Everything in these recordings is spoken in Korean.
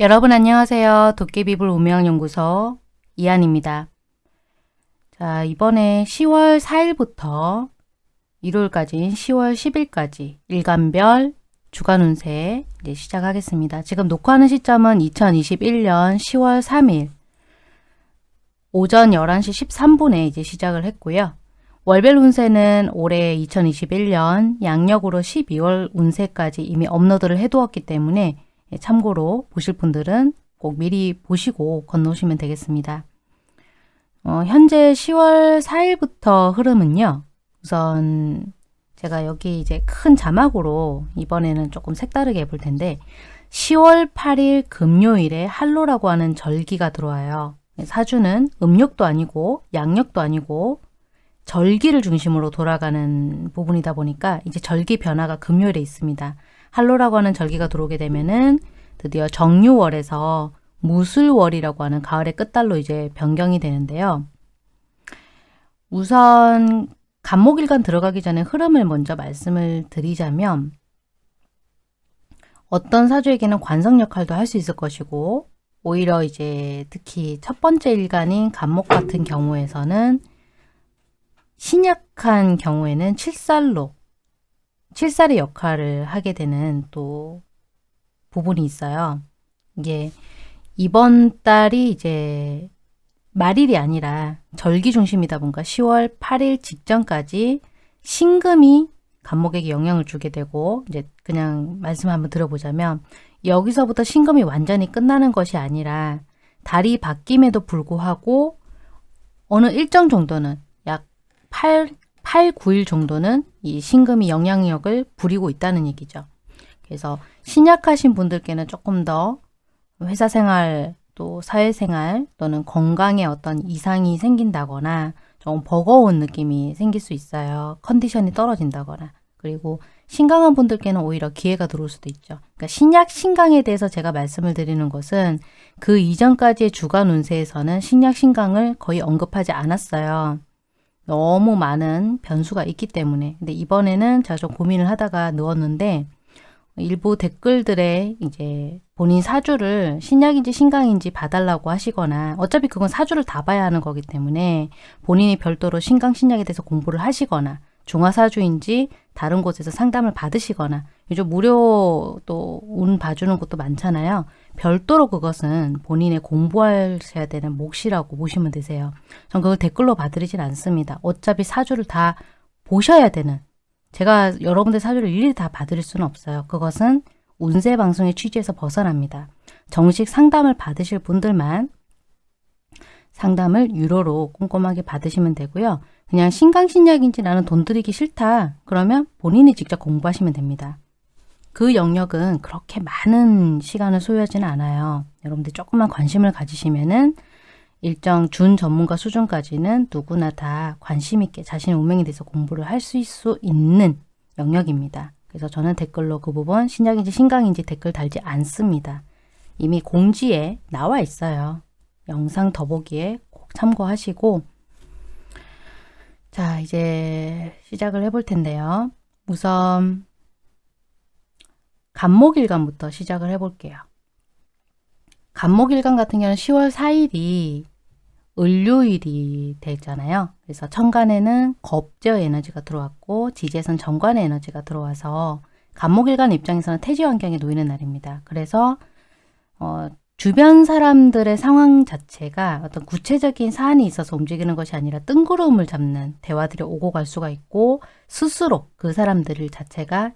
여러분 안녕하세요. 도깨비불 운명연구소 이한입니다. 자 이번에 10월 4일부터 일요일까지 10월 10일까지 일간별 주간 운세 이제 시작하겠습니다. 지금 녹화하는 시점은 2021년 10월 3일 오전 11시 13분에 이제 시작을 했고요. 월별 운세는 올해 2021년 양력으로 12월 운세까지 이미 업로드를 해두었기 때문에 예, 참고로 보실 분들은 꼭 미리 보시고 건너오시면 되겠습니다. 어, 현재 10월 4일부터 흐름은요. 우선 제가 여기 이제 큰 자막으로 이번에는 조금 색다르게 해볼 텐데 10월 8일 금요일에 할로라고 하는 절기가 들어와요. 사주는 음력도 아니고 양력도 아니고 절기를 중심으로 돌아가는 부분이다 보니까 이제 절기 변화가 금요일에 있습니다. 할로라고 하는 절기가 들어오게 되면은 드디어 정유월에서 무술월이라고 하는 가을의 끝달로 이제 변경이 되는데요. 우선 간목일간 들어가기 전에 흐름을 먼저 말씀을 드리자면 어떤 사주에게는 관성 역할도 할 수 있을 것이고 오히려 이제 특히 첫 번째 일간인 간목 같은 경우에서는 신약한 경우에는 칠살로 칠살의 역할을 하게 되는 또 부분이 있어요. 이게 이번 달이 이제 말일이 아니라 절기 중심이다 보니까 10월 8일 직전까지 신금이 간목에게 영향을 주게 되고 이제 그냥 말씀 한번 들어보자면 여기서부터 신금이 완전히 끝나는 것이 아니라 달이 바뀜에도 불구하고 어느 일정 정도는 약 8, 8, 9일 정도는 이 신금이 영향력을 부리고 있다는 얘기죠. 그래서 신약하신 분들께는 조금 더 회사 생활 또 사회생활 또는 건강에 어떤 이상이 생긴다거나 좀 버거운 느낌이 생길 수 있어요. 컨디션이 떨어진다거나 그리고 신강한 분들께는 오히려 기회가 들어올 수도 있죠. 그러니까 신약, 신강에 대해서 제가 말씀을 드리는 것은 그 이전까지의 주간 운세에서는 신약, 신강을 거의 언급하지 않았어요. 너무 많은 변수가 있기 때문에. 근데 이번에는 제가 좀 고민을 하다가 넣었는데 일부 댓글들에 이제 본인 사주를 신약인지 신강인지 봐달라고 하시거나 어차피 그건 사주를 다 봐야 하는 거기 때문에 본인이 별도로 신강 신약에 대해서 공부를 하시거나 중화사주인지 다른 곳에서 상담을 받으시거나 요즘 무료 또 운 봐주는 곳도 많잖아요. 별도로 그것은 본인의 공부하셔야 되는 몫이라고 보시면 되세요. 전 그걸 댓글로 봐드리진 않습니다. 어차피 사주를 다 보셔야 되는 제가 여러분들 사주를 일일이 다 봐드릴 수는 없어요. 그것은 운세 방송의 취지에서 벗어납니다. 정식 상담을 받으실 분들만 상담을 유료로 꼼꼼하게 받으시면 되고요. 그냥 신강신약인지 나는 돈 들이기 싫다. 그러면 본인이 직접 공부하시면 됩니다. 그 영역은 그렇게 많은 시간을 소요하지는 않아요. 여러분들 조금만 관심을 가지시면 은 일정 준 전문가 수준까지는 누구나 다 관심 있게 자신의 운명에 대해서 공부를 할 수 있는 영역입니다. 그래서 저는 댓글로 그 부분 신약인지 신강인지 댓글 달지 않습니다. 이미 공지에 나와 있어요. 영상 더보기에 꼭 참고하시고 자 이제 시작을 해볼 텐데요. 우선 간목일간부터 시작을 해볼게요. 간목일간 같은 경우는 10월 4일이 을요일이 되잖아요. 그래서 천간에는 겁저 에너지가 들어왔고 지지에선 정관의 에너지가 들어와서 간목일간 입장에서는 태지 환경에 놓이는 날입니다. 그래서 어, 주변 사람들의 상황 자체가 어떤 구체적인 사안이 있어서 움직이는 것이 아니라 뜬구름을 잡는 대화들이 오고 갈 수가 있고 스스로 그 사람들 자체가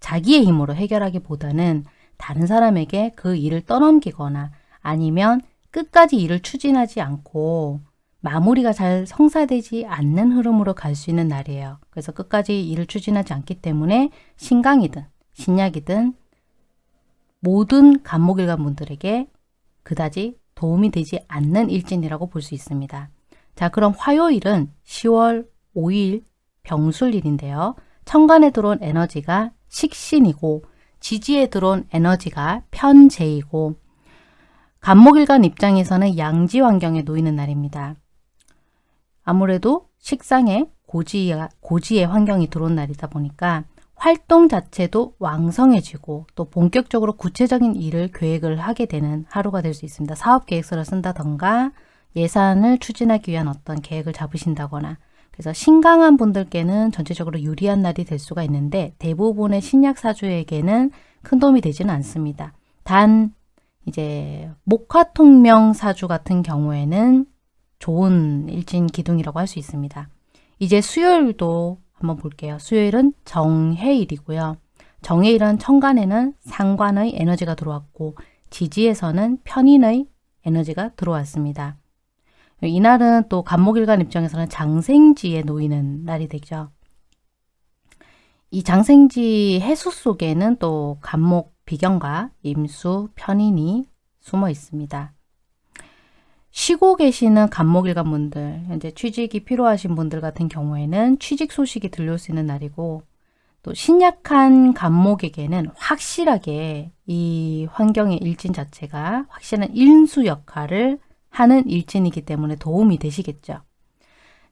자기의 힘으로 해결하기보다는 다른 사람에게 그 일을 떠넘기거나 아니면 끝까지 일을 추진하지 않고 마무리가 잘 성사되지 않는 흐름으로 갈 수 있는 날이에요. 그래서 끝까지 일을 추진하지 않기 때문에 신강이든 신약이든 모든 간목일간 분들에게 그다지 도움이 되지 않는 일진이라고 볼 수 있습니다. 자 그럼 화요일은 10월 5일 병술일인데요. 천간에 들어온 에너지가 식신이고 지지에 들어온 에너지가 편재이고 간목일간 입장에서는 양지 환경에 놓이는 날입니다. 아무래도 식상에 고지, 고지의 환경이 들어온 날이다 보니까 활동 자체도 왕성해지고 또 본격적으로 구체적인 일을 계획을 하게 되는 하루가 될 수 있습니다. 사업 계획서를 쓴다던가 예산을 추진하기 위한 어떤 계획을 잡으신다거나 그래서 신강한 분들께는 전체적으로 유리한 날이 될 수가 있는데 대부분의 신약 사주에게는 큰 도움이 되지는 않습니다. 단 이제 목화통명 사주 같은 경우에는 좋은 일진 기둥이라고 할 수 있습니다. 이제 수요일도 한번 볼게요. 수요일은 정해일이고요. 정해일은 천간에는 상관의 에너지가 들어왔고 지지에서는 편인의 에너지가 들어왔습니다. 이날은 또 간목일간 입장에서는 장생지에 놓이는 날이 되죠. 이 장생지 해수 속에는 또 간목 비경과 임수, 편인이 숨어 있습니다. 쉬고 계시는 간목일간 분들, 현재 취직이 필요하신 분들 같은 경우에는 취직 소식이 들려올 수 있는 날이고 또 신약한 간목에게는 확실하게 이 환경의 일진 자체가 확실한 인수 역할을 하는 일진이기 때문에 도움이 되시겠죠.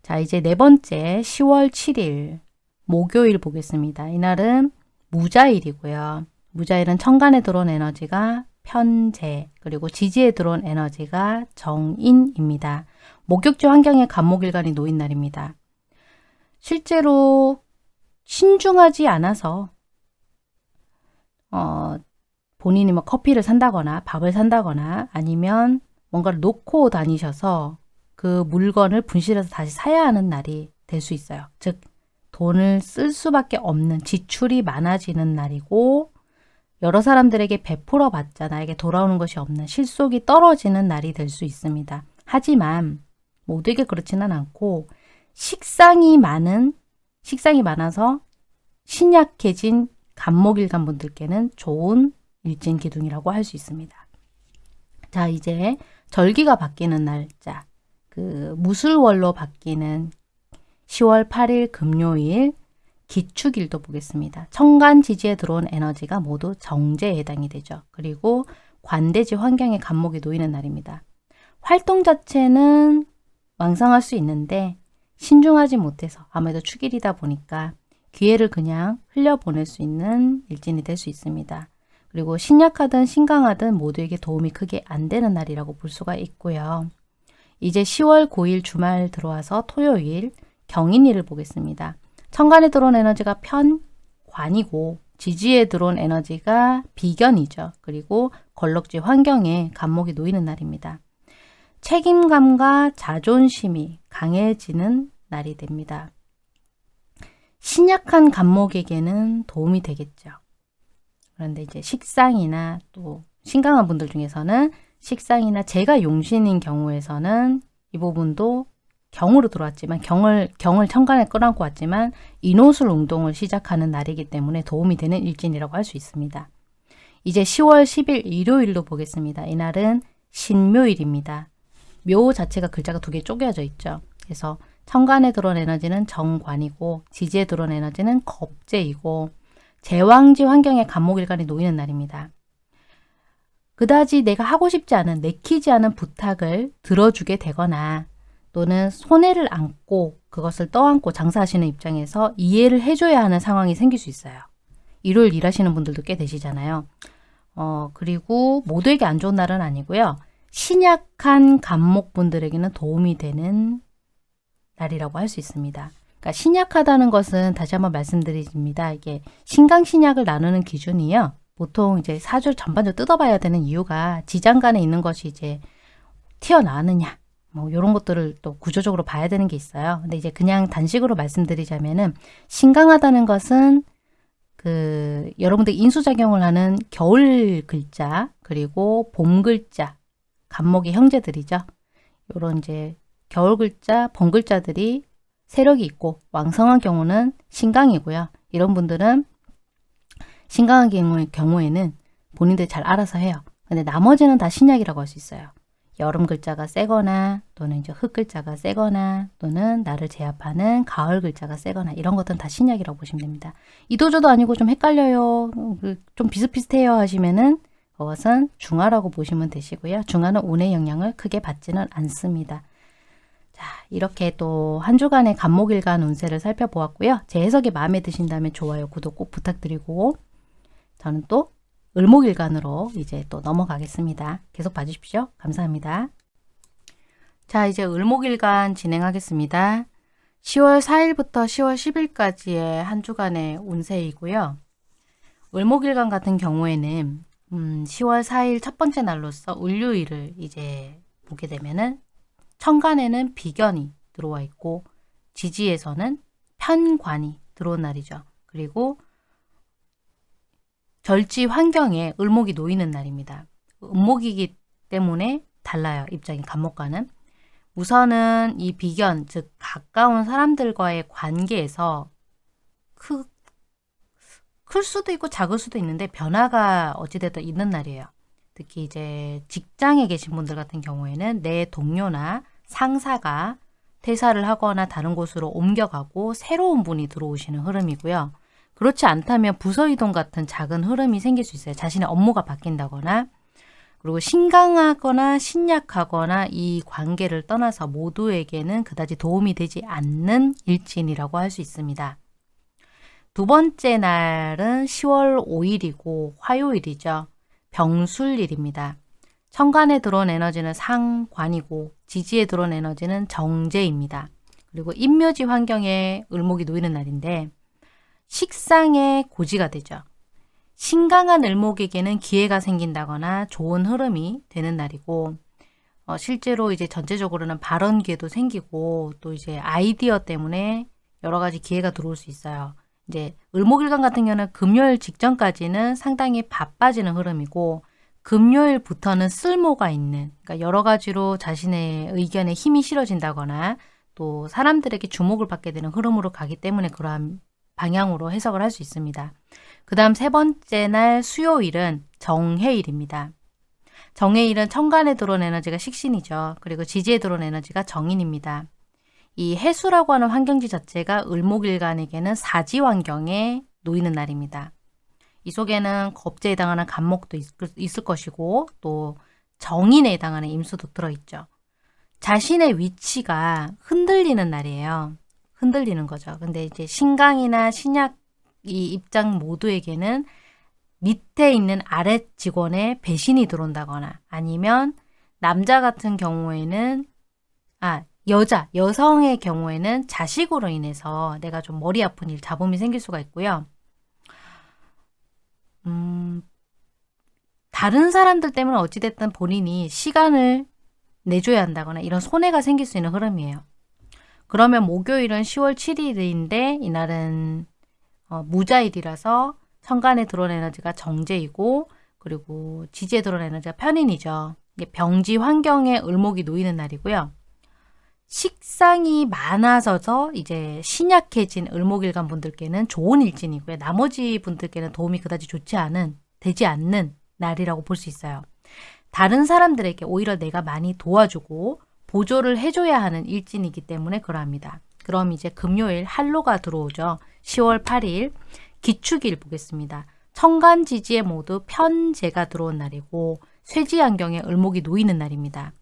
자, 이제 네 번째 10월 7일 목요일 보겠습니다. 이날은 무자일이고요. 무자일은 천간에 들어온 에너지가 편재 그리고 지지에 들어온 에너지가 정인입니다. 목욕지 환경에 간목일간이 놓인 날입니다. 실제로 신중하지 않아서 어, 본인이 뭐 커피를 산다거나 밥을 산다거나 아니면 뭔가를 놓고 다니셔서 그 물건을 분실해서 다시 사야 하는 날이 될 수 있어요. 즉 돈을 쓸 수밖에 없는 지출이 많아지는 날이고 여러 사람들에게 베풀어 봤자 나에게 돌아오는 것이 없는 실속이 떨어지는 날이 될 수 있습니다. 하지만 모두에게 그렇지는 않고 식상이 많은 식상이 많아서 신약해진 간목일간 분들께는 좋은 일진 기둥이라고 할 수 있습니다. 자 이제 절기가 바뀌는 날짜, 그 무술월로 바뀌는 10월 8일 금요일 기축일도 보겠습니다. 천간 지지에 들어온 에너지가 모두 정제에 해당이 되죠. 그리고 관대지 환경에 감목이 놓이는 날입니다. 활동 자체는 왕성할 수 있는데 신중하지 못해서 아무래도 축일이다 보니까 기회를 그냥 흘려보낼 수 있는 일진이 될 수 있습니다. 그리고 신약하든 신강하든 모두에게 도움이 크게 안 되는 날이라고 볼 수가 있고요. 이제 10월 9일 주말 들어와서 토요일 경인일을 보겠습니다. 천간에 들어온 에너지가 편관이고 지지에 들어온 에너지가 비견이죠. 그리고 걸럭지 환경에 간목이 놓이는 날입니다. 책임감과 자존심이 강해지는 날이 됩니다. 신약한 간목에게는 도움이 되겠죠. 그런데 이제 식상이나 또 신강한 분들 중에서는 식상이나 제가 용신인 경우에서는 이 부분도 경으로 들어왔지만 경을 경을 천간에 끌어안고 왔지만 인호술 운동을 시작하는 날이기 때문에 도움이 되는 일진이라고 할 수 있습니다. 이제 10월 10일 일요일로 보겠습니다. 이날은 신묘일입니다. 묘 자체가 글자가 두 개 쪼개져 있죠. 그래서 천간에 들어온 에너지는 정관이고 지지에 들어온 에너지는 겁재이고 제왕지 환경에 감목일간이 놓이는 날입니다. 그다지 내가 하고 싶지 않은 내키지 않은 부탁을 들어주게 되거나 또는 손해를 안고 그것을 떠안고 장사하시는 입장에서 이해를 해줘야 하는 상황이 생길 수 있어요. 일요일 일하시는 분들도 꽤 되시잖아요. 어, 그리고 모두에게 안 좋은 날은 아니고요. 신약한 감목분들에게는 도움이 되는 날이라고 할 수 있습니다. 그러니까 신약하다는 것은 다시 한번 말씀드립니다. 이게 신강신약을 나누는 기준이요. 보통 이제 사주를 전반적으로 뜯어봐야 되는 이유가 지장 간에 있는 것이 이제 튀어나왔느냐 뭐 이런 것들을 또 구조적으로 봐야 되는 게 있어요. 근데 이제 그냥 단식으로 말씀드리자면은 신강하다는 것은 그 여러분들 인수작용을 하는 겨울 글자 그리고 봄 글자 간목의 형제들이죠. 요런 이제 겨울 글자, 봄 글자들이 세력이 있고 왕성한 경우는 신강이고요. 이런 분들은 신강한 경우에는 본인들 잘 알아서 해요. 근데 나머지는 다 신약이라고 할 수 있어요. 여름 글자가 세거나 또는 이제 흙 글자가 세거나 또는 나를 제압하는 가을 글자가 세거나 이런 것들은 다 신약이라고 보시면 됩니다. 이도저도 아니고 좀 헷갈려요. 그좀 비슷비슷해요 하시면은 그것은 중화라고 보시면 되시고요. 중화는 운의 영향을 크게 받지는 않습니다. 자, 이렇게 또 한 주간의 간목일간 운세를 살펴보았고요. 제 해석이 마음에 드신다면 좋아요, 구독 꼭 부탁드리고 저는 또 을목일간으로 이제 또 넘어가겠습니다. 계속 봐주십시오. 감사합니다. 자, 이제 을목일간 진행하겠습니다. 10월 4일부터 10월 10일까지의 한 주간의 운세이고요. 을목일간 같은 경우에는 음, 10월 4일 첫 번째 날로서 을류일을 이제 보게 되면은 천간에는 비견이 들어와 있고 지지에서는 편관이 들어온 날이죠. 그리고 절지 환경에 을목이 놓이는 날입니다. 음목이기 때문에 달라요. 입장이 간목과는. 우선은 이 비견, 즉 가까운 사람들과의 관계에서 크, 클 수도 있고 작을 수도 있는데 변화가 어찌됐든 있는 날이에요. 특히 이제 직장에 계신 분들 같은 경우에는 내 동료나 상사가 퇴사를 하거나 다른 곳으로 옮겨가고 새로운 분이 들어오시는 흐름이고요. 그렇지 않다면 부서 이동 같은 작은 흐름이 생길 수 있어요. 자신의 업무가 바뀐다거나 그리고 신강하거나 신약하거나 이 관계를 떠나서 모두에게는 그다지 도움이 되지 않는 일진이라고 할 수 있습니다. 두 번째 날은 10월 5일이고 화요일이죠. 병술일입니다. 천간에 들어온 에너지는 상관이고 지지에 들어온 에너지는 정제입니다. 그리고 인묘지 환경에 을목이 놓이는 날인데 식상의 고지가 되죠. 신강한 을목에게는 기회가 생긴다거나 좋은 흐름이 되는 날이고 어, 실제로 이제 전체적으로는 발언 기회도 생기고 또 이제 아이디어 때문에 여러 가지 기회가 들어올 수 있어요. 이제 을목일간 같은 경우는 금요일 직전까지는 상당히 바빠지는 흐름이고 금요일부터는 쓸모가 있는 그러니까 여러 가지로 자신의 의견에 힘이 실어진다거나 또 사람들에게 주목을 받게 되는 흐름으로 가기 때문에 그러한 방향으로 해석을 할 수 있습니다. 그 다음 세 번째 날 수요일은 정해일입니다. 정해일은 천간에 들어온 에너지가 식신이죠. 그리고 지지에 들어온 에너지가 정인입니다. 이 해수라고 하는 환경지 자체가 을목일간에게는 사지 환경에 놓이는 날입니다. 이 속에는 겁제에 해당하는 간목도 있을 것이고 또 정인에 해당하는 임수도 들어있죠. 자신의 위치가 흔들리는 날이에요. 흔들리는 거죠. 근데 이제 신강이나 신약 이 입장 모두에게는 밑에 있는 아래 직원의 배신이 들어온다거나 아니면 남자 같은 경우에는 아 여자, 여성의 경우에는 자식으로 인해서 내가 좀 머리 아픈 일, 잡음이 생길 수가 있고요. 음, 다른 사람들 때문에 어찌됐든 본인이 시간을 내줘야 한다거나 이런 손해가 생길 수 있는 흐름이에요. 그러면 목요일은 10월 7일인데 이날은 어, 무자일이라서 천간에 들어온 에너지가 정제이고 그리고 지지에 들어온 에너지가 편인이죠. 병지 환경에 을목이 놓이는 날이고요. 식상이 많아져서 이제 신약해진 을목일간 분들께는 좋은 일진이고요. 나머지 분들께는 도움이 그다지 좋지 않은, 되지 않는 날이라고 볼 수 있어요. 다른 사람들에게 오히려 내가 많이 도와주고 보조를 해줘야 하는 일진이기 때문에 그러합니다. 그럼 이제 금요일 한로가 들어오죠. 10월 8일 기축일 보겠습니다. 청간지지에 모두 편제가 들어온 날이고 쇠지안경에 을목이 놓이는 날입니다.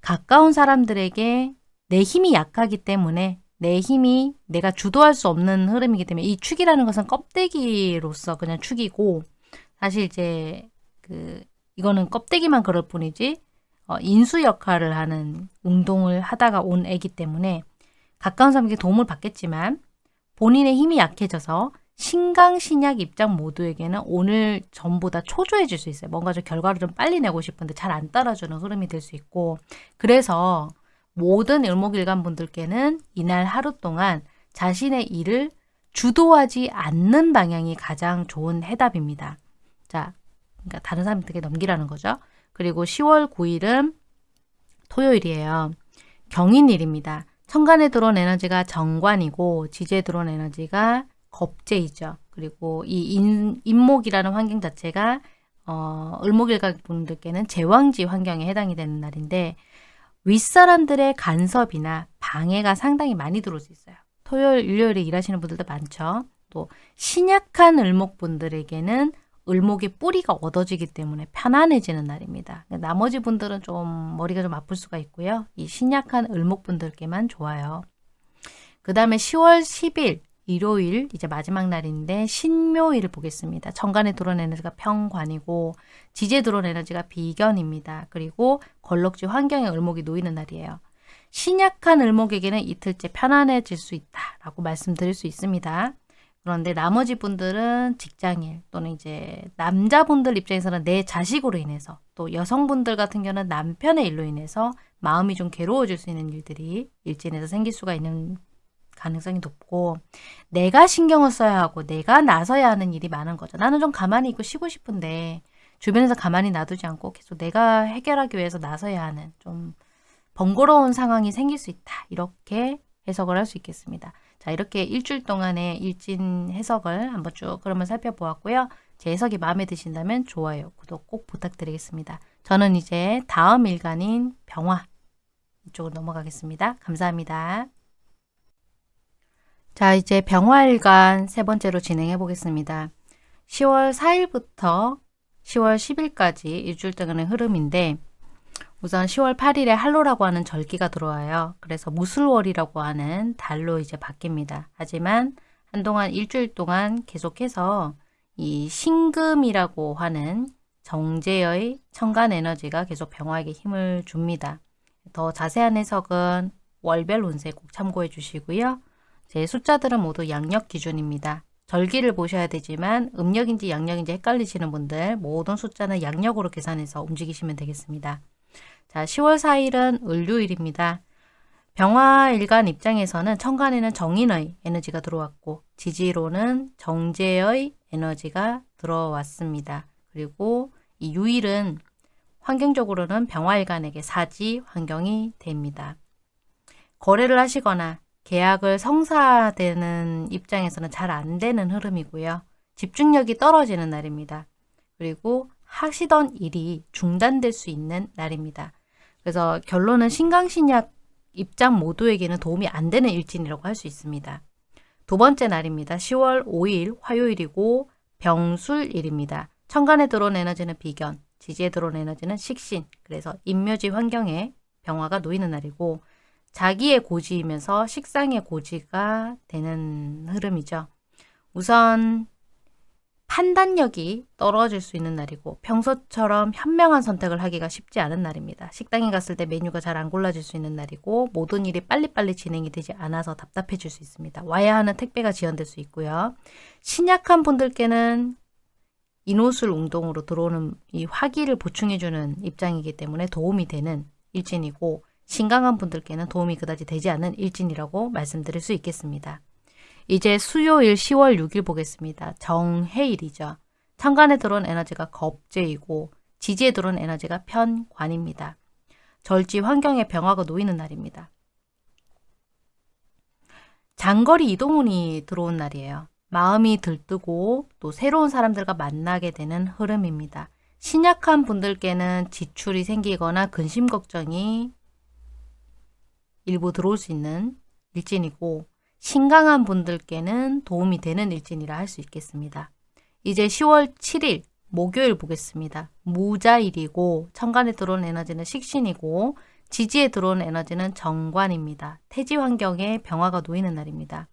가까운 사람들에게 내 힘이 약하기 때문에 내 힘이 내가 주도할 수 없는 흐름이기 때문에 이 축이라는 것은 껍데기로서 그냥 축이고 사실 이제 그 이거는 껍데기만 그럴 뿐이지 어, 인수 역할을 하는 운동을 하다가 온 애기 때문에 가까운 사람에게 도움을 받겠지만 본인의 힘이 약해져서 신강신약 입장 모두에게는 오늘 전보다 초조해질 수 있어요. 뭔가 좀 결과를 좀 빨리 내고 싶은데 잘 안 따라주는 흐름이 될 수 있고 그래서 모든 일목일간 분들께는 이날 하루 동안 자신의 일을 주도하지 않는 방향이 가장 좋은 해답입니다. 자, 그러니까 다른 사람들에게 넘기라는 거죠. 그리고 10월 9일은 토요일이에요. 경인일입니다. 천간에 들어온 에너지가 정관이고 지지에 들어온 에너지가 겁재이죠. 그리고 이 인, 인목이라는 환경 자체가 어, 을목일각 분들께는 제왕지 환경에 해당이 되는 날인데 윗사람들의 간섭이나 방해가 상당히 많이 들어올 수 있어요. 토요일, 일요일에 일하시는 분들도 많죠. 또 신약한 을목분들에게는 을목의 뿌리가 얻어지기 때문에 편안해지는 날입니다. 나머지 분들은 좀 머리가 좀 아플 수가 있고요. 이 신약한 을목 분들께만 좋아요. 그 다음에 10월 10일 일요일 이제 마지막 날인데 신묘일을 보겠습니다. 천간에 들어온 에너지가 평관이고 지지에 들어온 에너지가 비견입니다. 그리고 걸럭지 환경에 을목이 놓이는 날이에요. 신약한 을목에게는 이틀째 편안해질 수 있다라고 말씀드릴 수 있습니다. 그런데 나머지 분들은 직장일 또는 이제 남자분들 입장에서는 내 자식으로 인해서 또 여성분들 같은 경우는 남편의 일로 인해서 마음이 좀 괴로워질 수 있는 일들이 일진에서 생길 수가 있는 가능성이 높고 내가 신경을 써야 하고 내가 나서야 하는 일이 많은 거죠. 나는 좀 가만히 있고 쉬고 싶은데 주변에서 가만히 놔두지 않고 계속 내가 해결하기 위해서 나서야 하는 좀 번거로운 상황이 생길 수 있다. 이렇게 해석을 할 수 있겠습니다. 자 이렇게 일주일 동안의 일진 해석을 한번 쭉 그러면 살펴보았고요. 제 해석이 마음에 드신다면 좋아요, 구독 꼭 부탁드리겠습니다. 저는 이제 다음 일간인 병화 이쪽으로 넘어가겠습니다. 감사합니다. 자 이제 병화일간 세 번째로 진행해 보겠습니다. 10월 4일부터 10월 10일까지 일주일 동안의 흐름인데 우선 10월 8일에 할로라고 하는 절기가 들어와요. 그래서 무술월이라고 하는 달로 이제 바뀝니다. 하지만 한동안 일주일 동안 계속해서 이 신금이라고 하는 정제의 천간 에너지가 계속 병화에게 힘을 줍니다. 더 자세한 해석은 월별 운세 꼭 참고해 주시고요. 제 숫자들은 모두 양력 기준입니다. 절기를 보셔야 되지만 음력인지 양력인지 헷갈리시는 분들 모든 숫자는 양력으로 계산해서 움직이시면 되겠습니다. 자, 10월 4일은 을류일입니다. 병화일간 입장에서는 천간에는 정인의 에너지가 들어왔고 지지로는 정제의 에너지가 들어왔습니다. 그리고 이 유일은 환경적으로는 병화일간에게 사지 환경이 됩니다. 거래를 하시거나 계약을 성사되는 입장에서는 잘 안 되는 흐름이고요. 집중력이 떨어지는 날입니다. 그리고 하시던 일이 중단될 수 있는 날입니다. 그래서 결론은 신강신약 입장 모두에게는 도움이 안 되는 일진이라고 할 수 있습니다. 두 번째 날입니다. 10월 5일 화요일이고 병술일입니다. 천간에 들어온 에너지는 비견, 지지에 들어온 에너지는 식신, 그래서 인묘지 환경에 병화가 놓이는 날이고 자기의 고지이면서 식상의 고지가 되는 흐름이죠. 우선 판단력이 떨어질 수 있는 날이고 평소처럼 현명한 선택을 하기가 쉽지 않은 날입니다. 식당에 갔을 때 메뉴가 잘 안 골라질 수 있는 날이고 모든 일이 빨리빨리 진행이 되지 않아서 답답해질 수 있습니다. 와야 하는 택배가 지연될 수 있고요. 신약한 분들께는 인호술 운동으로 들어오는 이 화기를 보충해주는 입장이기 때문에 도움이 되는 일진이고 신강한 분들께는 도움이 그다지 되지 않는 일진이라고 말씀드릴 수 있겠습니다. 이제 수요일 10월 6일 보겠습니다. 정해일이죠. 천간에 들어온 에너지가 겁재이고 지지에 들어온 에너지가 편관입니다. 절지 환경에 병화가 놓이는 날입니다. 장거리 이동운이 들어온 날이에요. 마음이 들뜨고 또 새로운 사람들과 만나게 되는 흐름입니다. 신약한 분들께는 지출이 생기거나 근심 걱정이 일부 들어올 수 있는 일진이고 신강한 분들께는 도움이 되는 일진이라 할 수 있겠습니다. 이제 10월 7일 목요일 보겠습니다. 무자일이고 천간에 들어온 에너지는 식신이고 지지에 들어온 에너지는 정관입니다. 태지 환경에 병화가 놓이는 날입니다.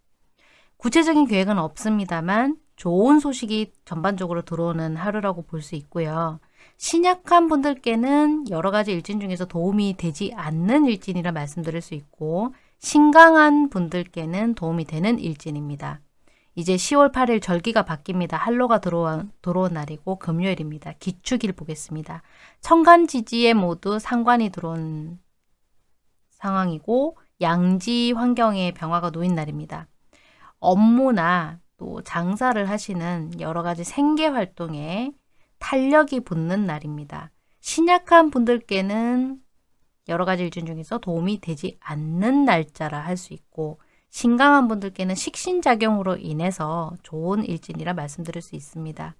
구체적인 계획은 없습니다만 좋은 소식이 전반적으로 들어오는 하루라고 볼 수 있고요. 신약한 분들께는 여러 가지 일진 중에서 도움이 되지 않는 일진이라 말씀드릴 수 있고 신강한 분들께는 도움이 되는 일진입니다. 이제 10월 8일 절기가 바뀝니다. 한로가 들어온, 들어온 날이고 금요일입니다. 기축일 보겠습니다. 천간지지에 모두 상관이 들어온 상황이고 양지 환경에 병화가 놓인 날입니다. 업무나 또 장사를 하시는 여러 가지 생계 활동에 탄력이 붙는 날입니다. 신약한 분들께는 여러 가지 일진 중에서 도움이 되지 않는 날짜라 할 수 있고 신강한 분들께는 식신작용으로 인해서 좋은 일진이라 말씀드릴 수 있습니다.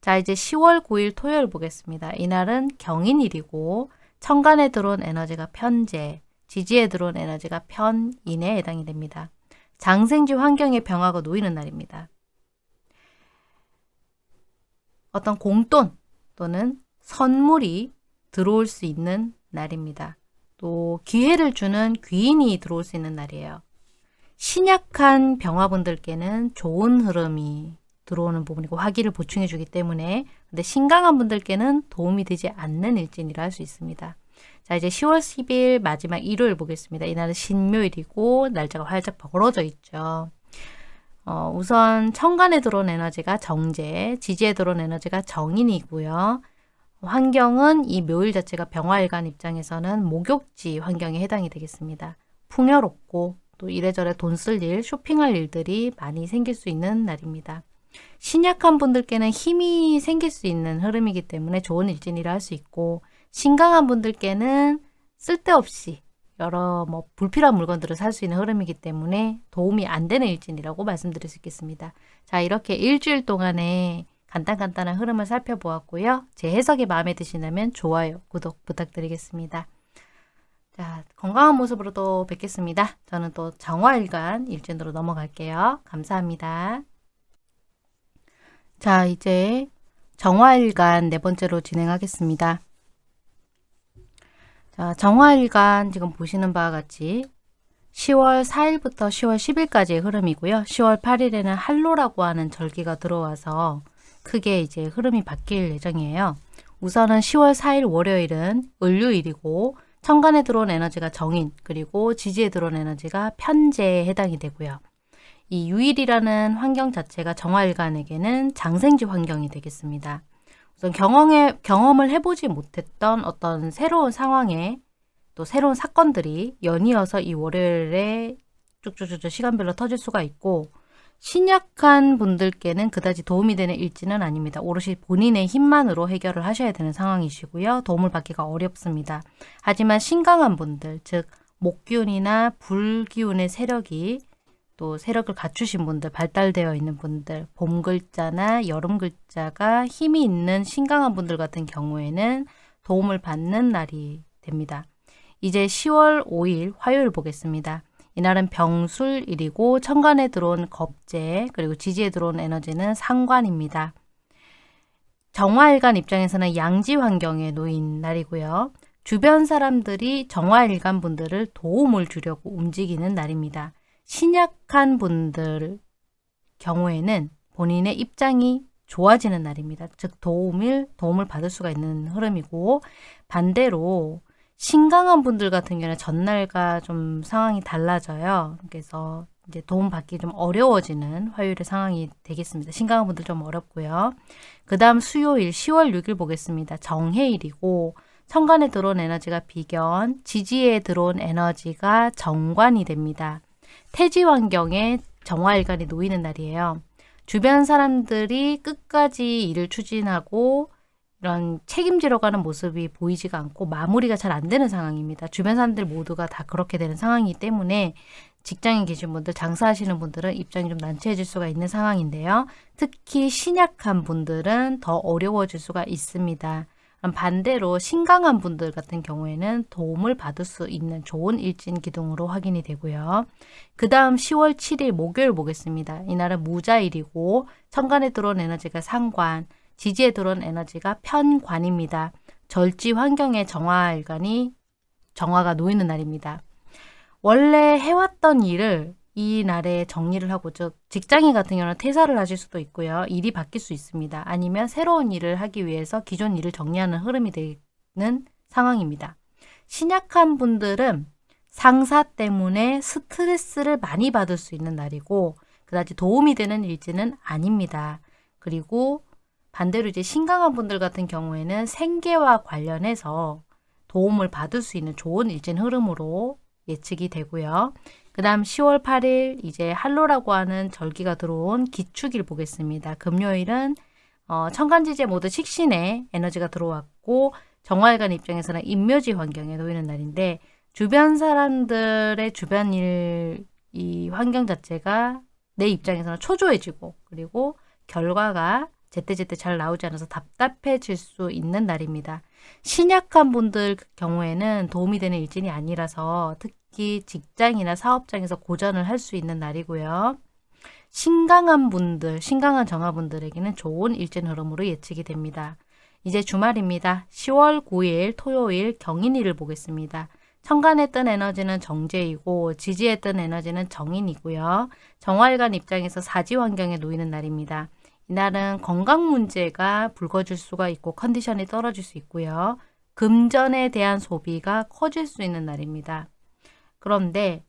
자 이제 10월 9일 토요일 보겠습니다. 이날은 경인일이고 천간에 들어온 에너지가 편재, 지지에 들어온 에너지가 편인에 해당이 됩니다. 장생지 환경의 병화가 놓이는 날입니다. 어떤 공돈 또는 선물이 들어올 수 있는 날입니다. 또 기회를 주는 귀인이 들어올 수 있는 날이에요. 신약한 병화분들께는 좋은 흐름이 들어오는 부분이고 화기를 보충해 주기 때문에 근데 신강한 분들께는 도움이 되지 않는 일진이라 할 수 있습니다. 자 이제 10월 10일 마지막 일요일 보겠습니다. 이날은 신묘일이고 날짜가 활짝 벌어져 있죠. 어, 우선 천간에 들어온 에너지가 정제, 지지에 들어온 에너지가 정인이고요. 환경은 이 묘일 자체가 병화일간 입장에서는 목욕지 환경에 해당이 되겠습니다. 풍요롭고 또 이래저래 돈 쓸 일, 쇼핑할 일들이 많이 생길 수 있는 날입니다. 신약한 분들께는 힘이 생길 수 있는 흐름이기 때문에 좋은 일진이라 할 수 있고 신강한 분들께는 쓸데없이 여러 뭐 불필요한 물건들을 살 수 있는 흐름이기 때문에 도움이 안 되는 일진이라고 말씀드릴 수 있겠습니다. 자 이렇게 일주일 동안에 간단간단한 흐름을 살펴보았고요. 제 해석이 마음에 드시다면 좋아요, 구독 부탁드리겠습니다. 자, 건강한 모습으로 또 뵙겠습니다. 저는 또 정화일간 일진으로 넘어갈게요. 감사합니다. 자, 이제 정화일간 네 번째로 진행하겠습니다. 자, 정화일간 지금 보시는 바와 같이 10월 4일부터 10월 10일까지의 흐름이고요. 10월 8일에는 한로라고 하는 절기가 들어와서 크게 이제 흐름이 바뀔 예정이에요. 우선은 10월 4일 월요일은 을류일이고 천간에 들어온 에너지가 정인 그리고 지지에 들어온 에너지가 편제에 해당이 되고요. 이 유일이라는 환경 자체가 정화일간에게는 장생지 환경이 되겠습니다. 우선 경험에, 경험을 해보지 못했던 어떤 새로운 상황에 또 새로운 사건들이 연이어서 이 월요일에 쭉쭉쭉 시간별로 터질 수가 있고 신약한 분들께는 그다지 도움이 되는 일지는 아닙니다. 오롯이 본인의 힘만으로 해결을 하셔야 되는 상황이시고요. 도움을 받기가 어렵습니다. 하지만 신강한 분들, 즉 목기운이나 불기운의 세력이 또 세력을 갖추신 분들, 발달되어 있는 분들, 봄 글자나 여름 글자가 힘이 있는 신강한 분들 같은 경우에는 도움을 받는 날이 됩니다. 이제 10월 5일 화요일 보겠습니다. 이날은 병술일이고 천간에 들어온 겁재 그리고 지지에 들어온 에너지는 상관입니다. 정화일간 입장에서는 양지 환경에 놓인 날이고요. 주변 사람들이 정화일간 분들을 도움을 주려고 움직이는 날입니다. 신약한 분들 경우에는 본인의 입장이 좋아지는 날입니다. 즉 도움을 도움을 받을 수가 있는 흐름이고 반대로 신강한 분들 같은 경우는 전날과 좀 상황이 달라져요. 그래서 이제 도움 받기 좀 어려워지는 화요일의 상황이 되겠습니다. 신강한 분들 좀 어렵고요. 그 다음 수요일 10월 6일 보겠습니다. 정해일이고 천간에 들어온 에너지가 비견, 지지에 들어온 에너지가 정관이 됩니다. 태지 환경에 정화일간이 놓이는 날이에요. 주변 사람들이 끝까지 일을 추진하고 이런 책임지러 가는 모습이 보이지가 않고 마무리가 잘 안 되는 상황입니다. 주변 사람들 모두가 다 그렇게 되는 상황이기 때문에 직장에 계신 분들, 장사하시는 분들은 입장이 좀 난처해질 수가 있는 상황인데요. 특히 신약한 분들은 더 어려워질 수가 있습니다. 반대로 신강한 분들 같은 경우에는 도움을 받을 수 있는 좋은 일진 기둥으로 확인이 되고요. 그 다음 10월 7일 목요일 보겠습니다. 이날은 무자일이고 천간에 들어온 에너지가 상관, 지지에 들어온 에너지가 편관입니다. 절지 환경의 정화일간이 정화가 놓이는 날입니다. 원래 해왔던 일을 이 날에 정리를 하고 즉 직장인 같은 경우는 퇴사를 하실 수도 있고요. 일이 바뀔 수 있습니다. 아니면 새로운 일을 하기 위해서 기존 일을 정리하는 흐름이 되는 상황입니다. 신약한 분들은 상사 때문에 스트레스를 많이 받을 수 있는 날이고 그다지 도움이 되는 일지는 아닙니다. 그리고 반대로 이제 신강한 분들 같은 경우에는 생계와 관련해서 도움을 받을 수 있는 좋은 일진 흐름으로 예측이 되고요. 그 다음 10월 8일 이제 할로라고 하는 절기가 들어온 기축일 보겠습니다. 금요일은 어, 천간지제 모두 식신에 에너지가 들어왔고 정화일간 입장에서는 인묘지 환경에 놓이는 날인데 주변 사람들의 주변 일 이 환경 자체가 내 입장에서는 초조해지고 그리고 결과가 제때제때 잘 나오지 않아서 답답해질 수 있는 날입니다. 신약한 분들 경우에는 도움이 되는 일진이 아니라서 특히 직장이나 사업장에서 고전을 할 수 있는 날이고요. 신강한 분들, 신강한 정화분들에게는 좋은 일진 흐름으로 예측이 됩니다. 이제 주말입니다. 10월 9일 토요일 경인일을 보겠습니다. 천간에 뜬 에너지는 정제이고 지지에 뜬 에너지는 정인이고요. 정화일관 입장에서 사지 환경에 놓이는 날입니다. 이날은 건강 문제가 불거질 수가 있고 컨디션이 떨어질 수 있고요. 금전에 대한 소비가 커질 수 있는 날입니다. 그런데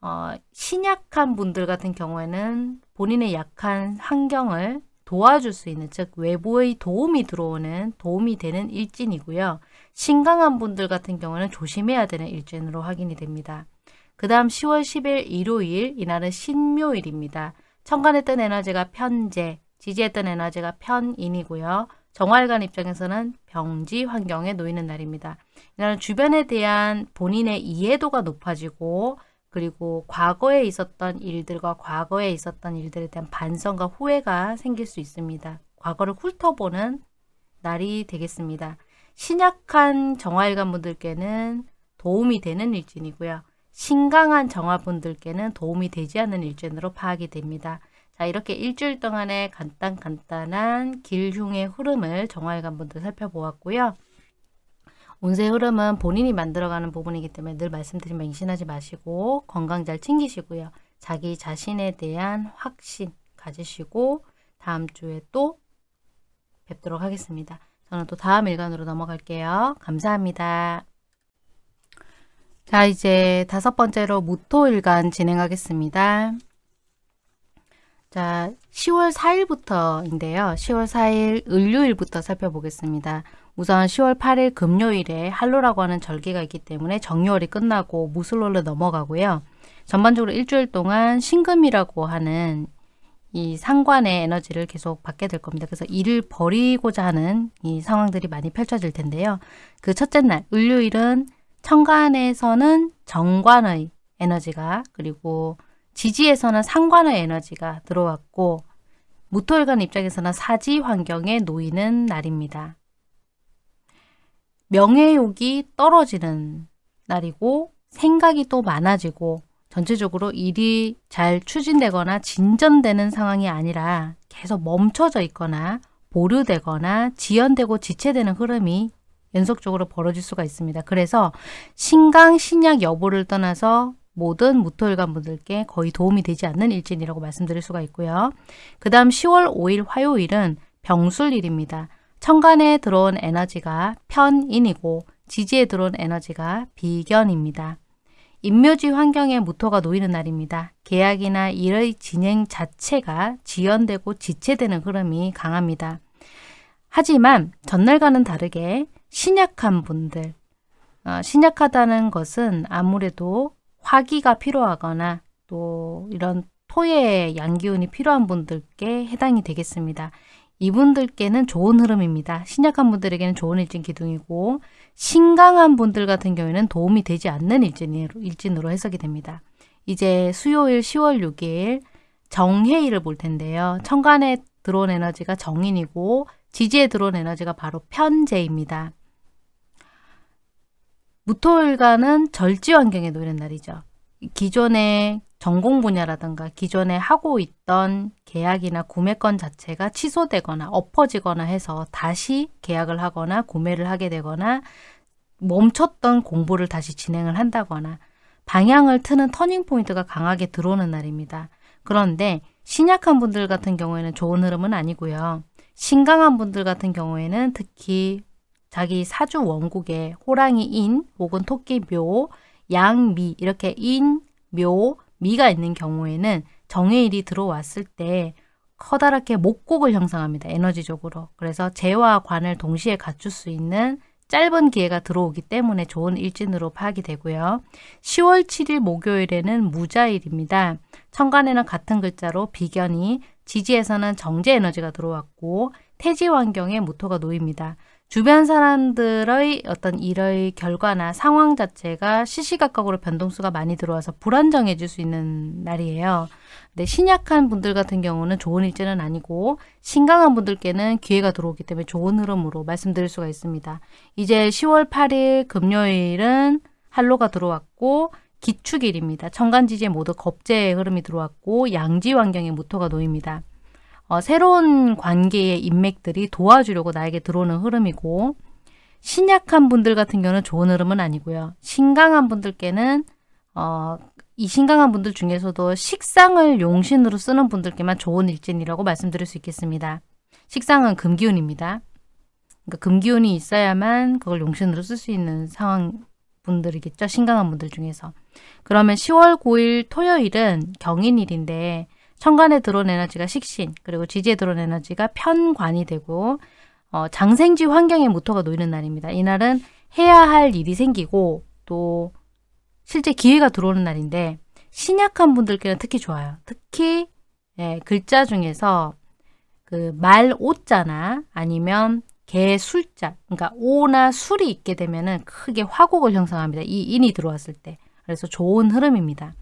어, 신약한 분들 같은 경우에는 본인의 약한 환경을 도와줄 수 있는 즉 외부의 도움이 들어오는 도움이 되는 일진이고요. 신강한 분들 같은 경우는 조심해야 되는 일진으로 확인이 됩니다. 그 다음 10월 10일 일요일 이날은 신묘일입니다. 천간에 뜬 에너지가 편재, 지지에 뜬 에너지가 편인이고요. 정활관 입장에서는 병지 환경에 놓이는 날입니다. 이날은 주변에 대한 본인의 이해도가 높아지고 그리고 과거에 있었던 일들과 과거에 있었던 일들에 대한 반성과 후회가 생길 수 있습니다. 과거를 훑어보는 날이 되겠습니다. 신약한 정화일관 분들께는 도움이 되는 일진이고요. 신강한 정화분들께는 도움이 되지 않는 일진으로 파악이 됩니다. 자 이렇게 일주일 동안의 간단 간단한 길흉의 흐름을 정화일관 분들 살펴보았고요. 운세 흐름은 본인이 만들어가는 부분이기 때문에 늘 말씀드린 맹신하지 마시고 건강 잘 챙기시고요. 자기 자신에 대한 확신 가지시고 다음 주에 또 뵙도록 하겠습니다. 저는 또 다음 일간으로 넘어갈게요. 감사합니다. 자 이제 다섯 번째로 무토일간 진행하겠습니다. 자 10월 4일부터인데요. 10월 4일 을요일부터 살펴보겠습니다. 우선 10월 8일 금요일에 할로라고 하는 절기가 있기 때문에 정요월이 끝나고 무술월로 넘어가고요. 전반적으로 일주일 동안 신금이라고 하는 이 상관의 에너지를 계속 받게 될 겁니다. 그래서 일을 버리고자 하는 이 상황들이 많이 펼쳐질 텐데요. 그 첫째 날, 을요일은 천간에서는 정관의 에너지가 그리고 지지에서는 상관의 에너지가 들어왔고 무토일관 입장에서는 사지 환경에 놓이는 날입니다. 명예욕이 떨어지는 날이고 생각이 또 많아지고 전체적으로 일이 잘 추진되거나 진전되는 상황이 아니라 계속 멈춰져 있거나 보류되거나 지연되고 지체되는 흐름이 연속적으로 벌어질 수가 있습니다. 그래서 신강, 신약 여부를 떠나서 모든 무토일관 분들께 거의 도움이 되지 않는 일진이라고 말씀드릴 수가 있고요. 그 다음 10월 5일 화요일은 병술일입니다. 천간에 들어온 에너지가 편인이고 지지에 들어온 에너지가 비견입니다. 인묘지 환경에 무토가 놓이는 날입니다. 계약이나 일의 진행 자체가 지연되고 지체되는 흐름이 강합니다. 하지만 전날과는 다르게 신약한 분들, 어, 신약하다는 것은 아무래도 화기가 필요하거나 또 이런 토의 양기운이 필요한 분들께 해당이 되겠습니다. 이분들께는 좋은 흐름입니다. 신약한 분들에게는 좋은 일진 기둥이고 신강한 분들 같은 경우에는 도움이 되지 않는 일진으로, 일진으로 해석이 됩니다. 이제 수요일 10월 6일 정해일을 볼 텐데요. 천간에 들어온 에너지가 정인이고 지지에 들어온 에너지가 바로 편재입니다. 무토일과는 절지 환경에 놓이는 날이죠. 기존의 전공 분야라든가 기존에 하고 있던 계약이나 구매권 자체가 취소되거나 엎어지거나 해서 다시 계약을 하거나 구매를 하게 되거나 멈췄던 공부를 다시 진행을 한다거나 방향을 트는 turning point가 강하게 들어오는 날입니다. 그런데 신약한 분들 같은 경우에는 좋은 흐름은 아니고요. 신강한 분들 같은 경우에는 특히 자기 사주 원국에 호랑이 인 혹은 토끼 묘, 양 미 이렇게 인, 묘, 미가 있는 경우에는 정해일이 들어왔을 때 커다랗게 목국을 형성합니다. 에너지적으로. 그래서 재와 관을 동시에 갖출 수 있는 짧은 기회가 들어오기 때문에 좋은 일진으로 파악이 되고요. 10월 7일 목요일에는 무자일입니다. 천간에는 같은 글자로 비견이, 지지에서는 정제 에너지가 들어왔고 태지 환경에 모토가 놓입니다. 주변 사람들의 어떤 일의 결과나 상황 자체가 시시각각으로 변동수가 많이 들어와서 불안정해질 수 있는 날이에요. 근데 신약한 분들 같은 경우는 좋은 일제는 아니고 신강한 분들께는 기회가 들어오기 때문에 좋은 흐름으로 말씀드릴 수가 있습니다. 이제 10월 8일 금요일은 한로가 들어왔고 기축일입니다. 천간지지에 모두 겁재의 흐름이 들어왔고 양지 환경에 무토가 놓입니다. 어, 새로운 관계의 인맥들이 도와주려고 나에게 들어오는 흐름이고 신약한 분들 같은 경우는 좋은 흐름은 아니고요. 신강한 분들께는 어, 이 신강한 분들 중에서도 식상을 용신으로 쓰는 분들께만 좋은 일진이라고 말씀드릴 수 있겠습니다. 식상은 금기운입니다. 그러니까 금기운이 있어야만 그걸 용신으로 쓸 수 있는 상황 분들이겠죠. 신강한 분들 중에서. 그러면 10월 9일 토요일은 경인일인데 천간에 들어온 에너지가 식신 그리고 지지에 들어온 에너지가 편관이 되고 어, 장생지 환경에 모토가 놓이는 날입니다. 이날은 해야 할 일이 생기고 또 실제 기회가 들어오는 날인데 신약한 분들께는 특히 좋아요. 특히 예, 글자 중에서 그 말 오자나 아니면 개 술자 그러니까 오나 술이 있게 되면은 크게 화곡을 형성합니다. 이 인이 들어왔을 때. 그래서 좋은 흐름입니다.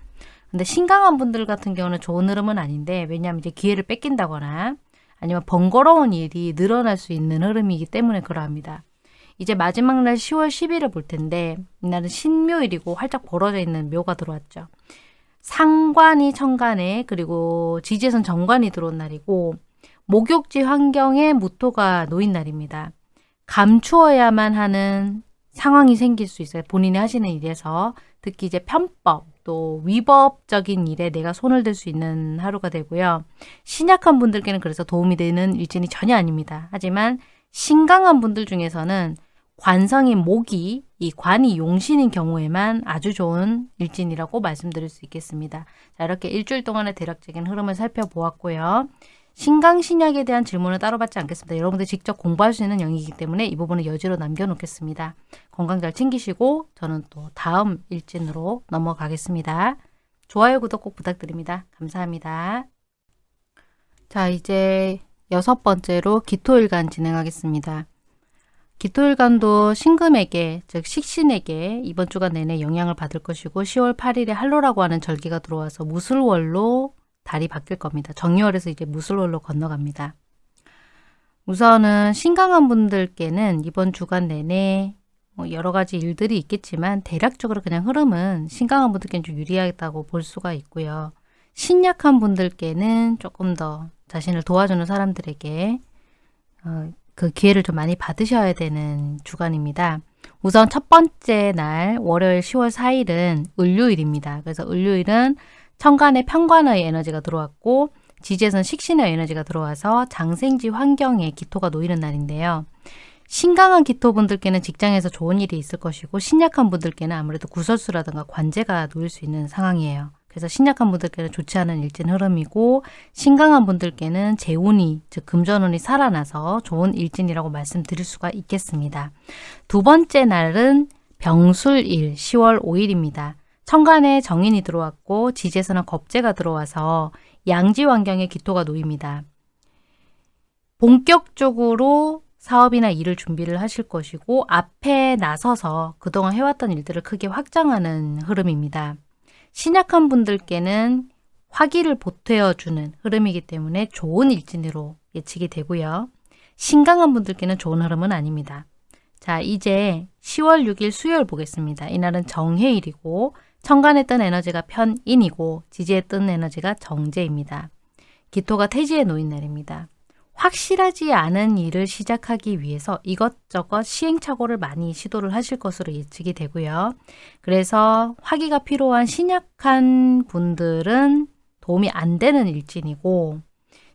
근데 신강한 분들 같은 경우는 좋은 흐름은 아닌데 왜냐하면 이제 기회를 뺏긴다거나 아니면 번거로운 일이 늘어날 수 있는 흐름이기 때문에 그러합니다. 이제 마지막 날 10월 10일을 볼 텐데 이날은 신묘일이고 활짝 벌어져 있는 묘가 들어왔죠. 상관이 천간에 그리고 지지선 정관이 들어온 날이고 목욕지 환경에 무토가 놓인 날입니다. 감추어야만 하는 상황이 생길 수 있어요. 본인이 하시는 일에서 특히 이제 편법 또 위법적인 일에 내가 손을 댈 수 있는 하루가 되고요. 신약한 분들께는 그래서 도움이 되는 일진이 전혀 아닙니다. 하지만 신강한 분들 중에서는 관성인 목이 이 관이 용신인 경우에만 아주 좋은 일진이라고 말씀드릴 수 있겠습니다. 자 이렇게 일주일 동안의 대략적인 흐름을 살펴보았고요. 신강신약에 대한 질문은 따로 받지 않겠습니다. 여러분들 직접 공부할 수 있는 영역이기 때문에 이 부분은 여지로 남겨놓겠습니다. 건강 잘 챙기시고 저는 또 다음 일진으로 넘어가겠습니다. 좋아요, 구독 꼭 부탁드립니다. 감사합니다. 자, 이제 여섯 번째로 기토일간 진행하겠습니다. 기토일간도 신금에게, 즉 식신에게 이번 주간 내내 영향을 받을 것이고 10월 8일에 할로라고 하는 절기가 들어와서 무술월로 달이 바뀔 겁니다. 정유월에서 이제 무술월로 건너갑니다. 우선은 신강한 분들께는 이번 주간 내내 뭐 여러 가지 일들이 있겠지만 대략적으로 그냥 흐름은 신강한 분들께는 좀 유리하다고 볼 수가 있고요. 신약한 분들께는 조금 더 자신을 도와주는 사람들에게 어, 그 기회를 좀 많이 받으셔야 되는 주간입니다. 우선 첫 번째 날 월요일 10월 4일은 을요일입니다. 그래서 을요일은 천간에 편관의 에너지가 들어왔고 지지에선 식신의 에너지가 들어와서 장생지 환경에 기토가 놓이는 날인데요. 신강한 기토분들께는 직장에서 좋은 일이 있을 것이고 신약한 분들께는 아무래도 구설수라든가 관제가 놓일 수 있는 상황이에요. 그래서 신약한 분들께는 좋지 않은 일진 흐름이고 신강한 분들께는 재운이 즉 금전운이 살아나서 좋은 일진이라고 말씀드릴 수가 있겠습니다. 두 번째 날은 병술일 10월 5일입니다. 천간에 정인이 들어왔고 지지에서는 겁재가 들어와서 양지 환경에 기토가 놓입니다. 본격적으로 사업이나 일을 준비를 하실 것이고 앞에 나서서 그동안 해왔던 일들을 크게 확장하는 흐름입니다. 신약한 분들께는 화기를 보태어주는 흐름이기 때문에 좋은 일진으로 예측이 되고요. 신강한 분들께는 좋은 흐름은 아닙니다. 자 이제 10월 6일 수요일 보겠습니다. 이날은 정해일이고 뜬 에너지가 편인이고 지지에 뜬 에너지가 정제입니다. 기토가 태지에 놓인 날입니다. 확실하지 않은 일을 시작하기 위해서 이것저것 시행착오를 많이 시도를 하실 것으로 예측이 되고요. 그래서 화기가 필요한 신약한 분들은 도움이 안 되는 일진이고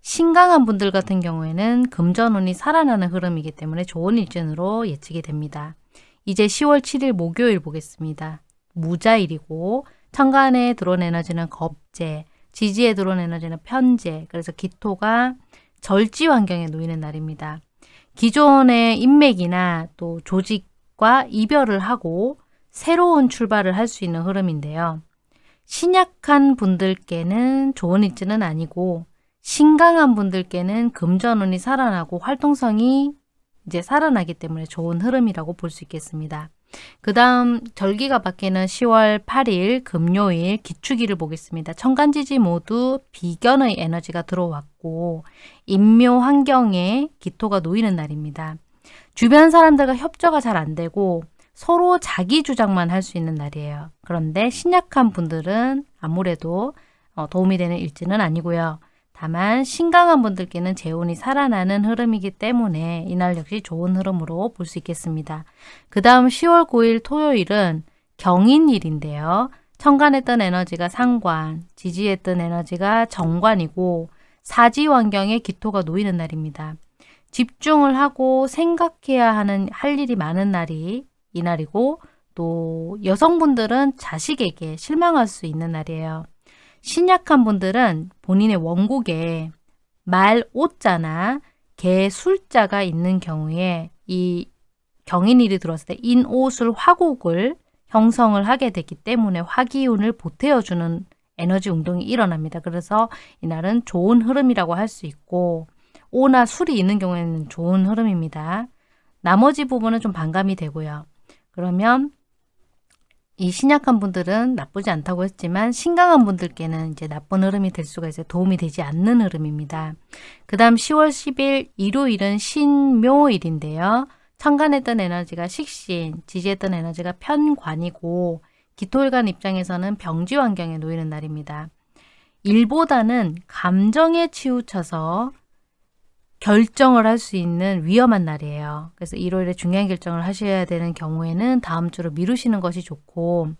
신강한 분들 같은 경우에는 금전운이 살아나는 흐름이기 때문에 좋은 일진으로 예측이 됩니다. 이제 10월 7일 목요일 보겠습니다. 무자일이고 천간에 들어온 에너지는 겁재, 지지에 들어온 에너지는 편재, 그래서 기토가 절지 환경에 놓이는 날입니다. 기존의 인맥이나 또 조직과 이별을 하고 새로운 출발을 할 수 있는 흐름인데요. 신약한 분들께는 좋은 일지는 아니고 신강한 분들께는 금전운이 살아나고 활동성이 이제 살아나기 때문에 좋은 흐름이라고 볼 수 있겠습니다. 그 다음 절기가 바뀌는 10월 8일 금요일 기축일을 보겠습니다. 천간지지 모두 비견의 에너지가 들어왔고 인묘 환경에 기토가 놓이는 날입니다. 주변 사람들과 협조가 잘 안되고 서로 자기 주장만 할 수 있는 날이에요. 그런데 신약한 분들은 아무래도 어, 도움이 되는 일지는 아니고요. 다만 신강한 분들께는 재운이 살아나는 흐름이기 때문에 이날 역시 좋은 흐름으로 볼 수 있겠습니다. 그 다음 10월 9일 토요일은 경인일인데요. 천간했던 에너지가 상관, 지지했던 에너지가 정관이고 사지 환경에 기토가 놓이는 날입니다. 집중을 하고 생각해야 하는 할 일이 많은 날이 이날이고 또 여성분들은 자식에게 실망할 수 있는 날이에요. 신약한 분들은 본인의 원곡에 말 오자나 개 술자가 있는 경우에 이 경인일이 들어왔을 때 인오술 화곡을 형성을 하게 됐기 때문에 화기운을 보태어주는 에너지 운동이 일어납니다. 그래서 이날은 좋은 흐름이라고 할 수 있고 오나 술이 있는 경우에는 좋은 흐름입니다. 나머지 부분은 좀 반감이 되고요. 그러면 이 신약한 분들은 나쁘지 않다고 했지만 신강한 분들께는 이제 나쁜 흐름이 될 수가 있어요. 도움이 되지 않는 흐름입니다. 그 다음 10월 10일 일요일은 신묘일인데요. 천간했던 에너지가 식신, 지지했던 에너지가 편관이고 기토일간 입장에서는 병지 환경에 놓이는 날입니다. 일보다는 감정에 치우쳐서 결정을 할 수 있는 위험한 날이에요. 그래서 일요일에 중요한 결정을 하셔야 되는 경우에는 다음 주로 미루시는 것이 좋고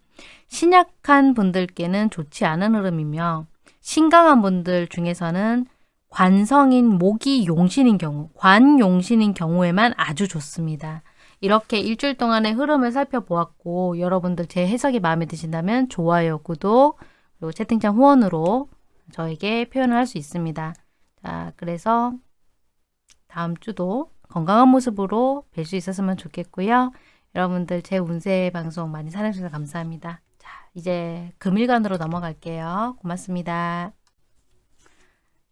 신약한 분들께는 좋지 않은 흐름이며 신강한 분들 중에서는 관성인 목이 용신인 경우, 관용신인 경우에만 아주 좋습니다. 이렇게 일주일 동안의 흐름을 살펴보았고 여러분들 제 해석이 마음에 드신다면 좋아요, 구독, 그리고 채팅창 후원으로 저에게 표현을 할 수 있습니다. 자, 그래서 다음 주도 건강한 모습으로 뵐 수 있었으면 좋겠고요. 여러분들 제 운세 방송 많이 사랑해주셔서 감사합니다. 자, 이제 금일간으로 넘어갈게요. 고맙습니다.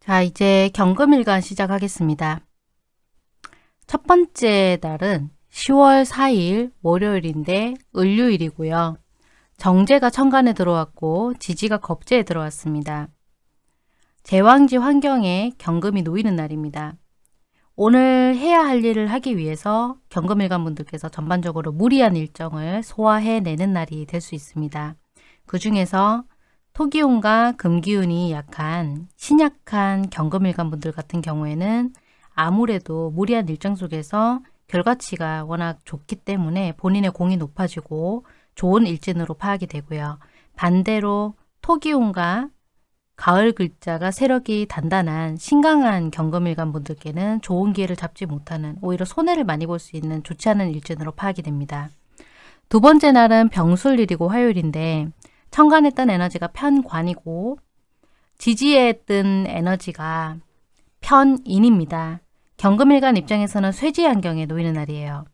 자, 이제 경금일간 시작하겠습니다. 첫 번째 날은 10월 4일 월요일인데 을류일이고요. 정제가 천간에 들어왔고 지지가 겁제에 들어왔습니다. 제왕지 환경에 경금이 놓이는 날입니다. 오늘 해야 할 일을 하기 위해서 경금일간 분들께서 전반적으로 무리한 일정을 소화해내는 날이 될 수 있습니다. 그 중에서 토기운과 금기운이 약한 신약한 경금일간 분들 같은 경우에는 아무래도 무리한 일정 속에서 결과치가 워낙 좋기 때문에 본인의 공이 높아지고 좋은 일진으로 파악이 되고요. 반대로 토기운과 가을 글자가 세력이 단단한 신강한 경금일간 분들께는 좋은 기회를 잡지 못하는 오히려 손해를 많이 볼 수 있는 좋지 않은 일진으로 파악이 됩니다. 두 번째 날은 병술일이고 화요일인데 천간했던 에너지가 편관이고 지지에 뜬 에너지가 편인입니다. 경금일간 입장에서는 쇠지 환경에 놓이는 날이에요.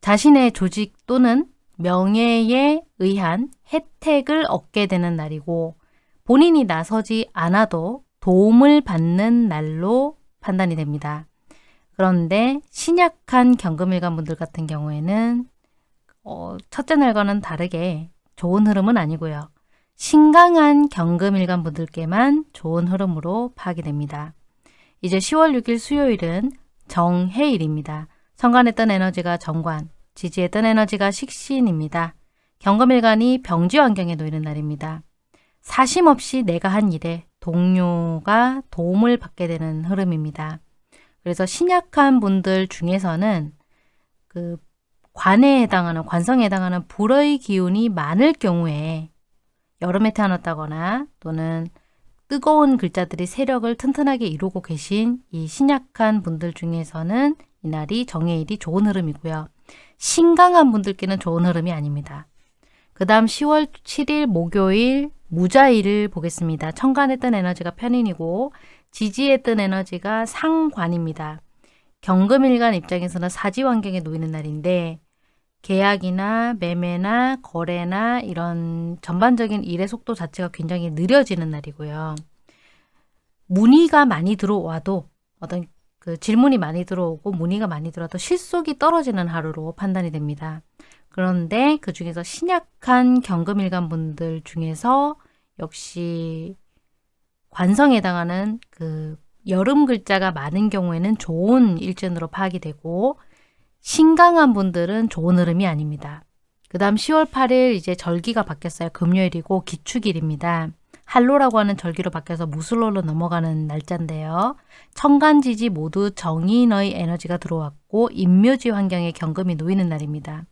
자신의 조직 또는 명예에 의한 혜택을 얻게 되는 날이고 본인이 나서지 않아도 도움을 받는 날로 판단이 됩니다. 그런데 신약한 경금일간 분들 같은 경우에는 어, 첫째 날과는 다르게 좋은 흐름은 아니고요. 신강한 경금일간 분들께만 좋은 흐름으로 파악이 됩니다. 이제 10월 6일 수요일은 정해일입니다. 성관했던 에너지가 정관, 지지했던 에너지가 식신입니다. 경금일간이 병지 환경에 놓이는 날입니다. 사심 없이 내가 한 일에 동료가 도움을 받게 되는 흐름입니다. 그래서 신약한 분들 중에서는 그 관에 해당하는 관성에 해당하는 불의 기운이 많을 경우에 여름에 태어났다거나 또는 뜨거운 글자들이 세력을 튼튼하게 이루고 계신 이 신약한 분들 중에서는 이날이 정해일이 좋은 흐름이고요. 신강한 분들께는 좋은 흐름이 아닙니다. 그 다음 10월 7일 목요일 무자일을 보겠습니다. 천간했던 에너지가 편인이고 지지했던 에너지가 상관입니다. 경금일간 입장에서는 사지 환경에 놓이는 날인데 계약이나 매매나 거래나 이런 전반적인 일의 속도 자체가 굉장히 느려지는 날이고요. 문의가 많이 들어와도 어떤 그 질문이 많이 들어오고 문의가 많이 들어와도 실속이 떨어지는 하루로 판단이 됩니다. 그런데 그 중에서 신약한 경금일간 분들 중에서 역시 관성에 해당하는 그 여름 글자가 많은 경우에는 좋은 일진으로 파악이 되고 신강한 분들은 좋은 흐름이 아닙니다. 그 다음 10월 8일 이제 절기가 바뀌었어요. 금요일이고 기축일입니다. 한로라고 하는 절기로 바뀌어서 무술로로 넘어가는 날짜인데요. 천간지지 모두 정인의 에너지가 들어왔고 인묘지 환경에 경금이 놓이는 날입니다.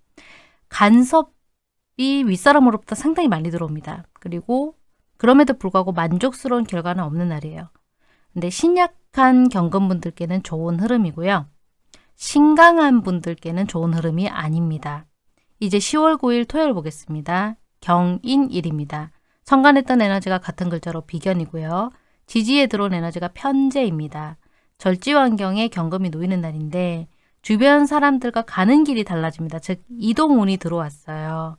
간섭이 윗사람으로부터 상당히 많이 들어옵니다. 그리고 그럼에도 불구하고 만족스러운 결과는 없는 날이에요. 근데 신약한 경금분들께는 좋은 흐름이고요. 신강한 분들께는 좋은 흐름이 아닙니다. 이제 10월 9일 토요일 보겠습니다. 경인일입니다. 천간했던 에너지가 같은 글자로 비견이고요. 지지에 들어온 에너지가 편재입니다. 절지 환경에 경금이 놓이는 날인데 주변 사람들과 가는 길이 달라집니다. 즉 이동운이 들어왔어요.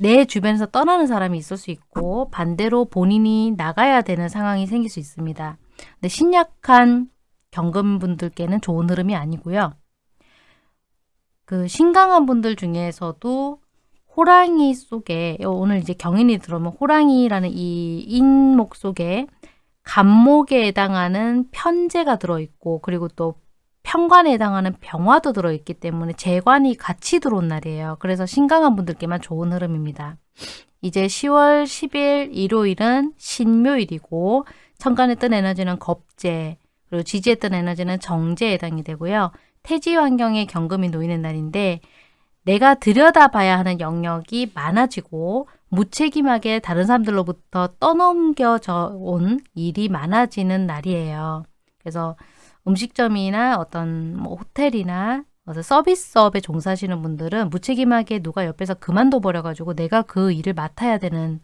내 주변에서 떠나는 사람이 있을 수 있고 반대로 본인이 나가야 되는 상황이 생길 수 있습니다. 근데 신약한 경금분들께는 좋은 흐름이 아니고요. 그 신강한 분들 중에서도 호랑이 속에 오늘 이제 경인이 들어오면 호랑이라는 이 인목 속에 간목에 해당하는 편제가 들어있고 그리고 또 편관에 해당하는 병화도 들어있기 때문에 재관이 같이 들어온 날이에요. 그래서 신강한 분들께만 좋은 흐름입니다. 이제 10월 10일 일요일은 신묘일이고 천간했던 에너지는 겁재 그리고 지지했던 에너지는 정제에 해당이 되고요. 태지 환경에 경금이 놓이는 날인데 내가 들여다봐야 하는 영역이 많아지고 무책임하게 다른 사람들로부터 떠넘겨져 온 일이 많아지는 날이에요. 그래서 음식점이나 어떤 뭐 호텔이나 어떤 서비스업에 종사하시는 분들은 무책임하게 누가 옆에서 그만둬 버려가지고 내가 그 일을 맡아야 되는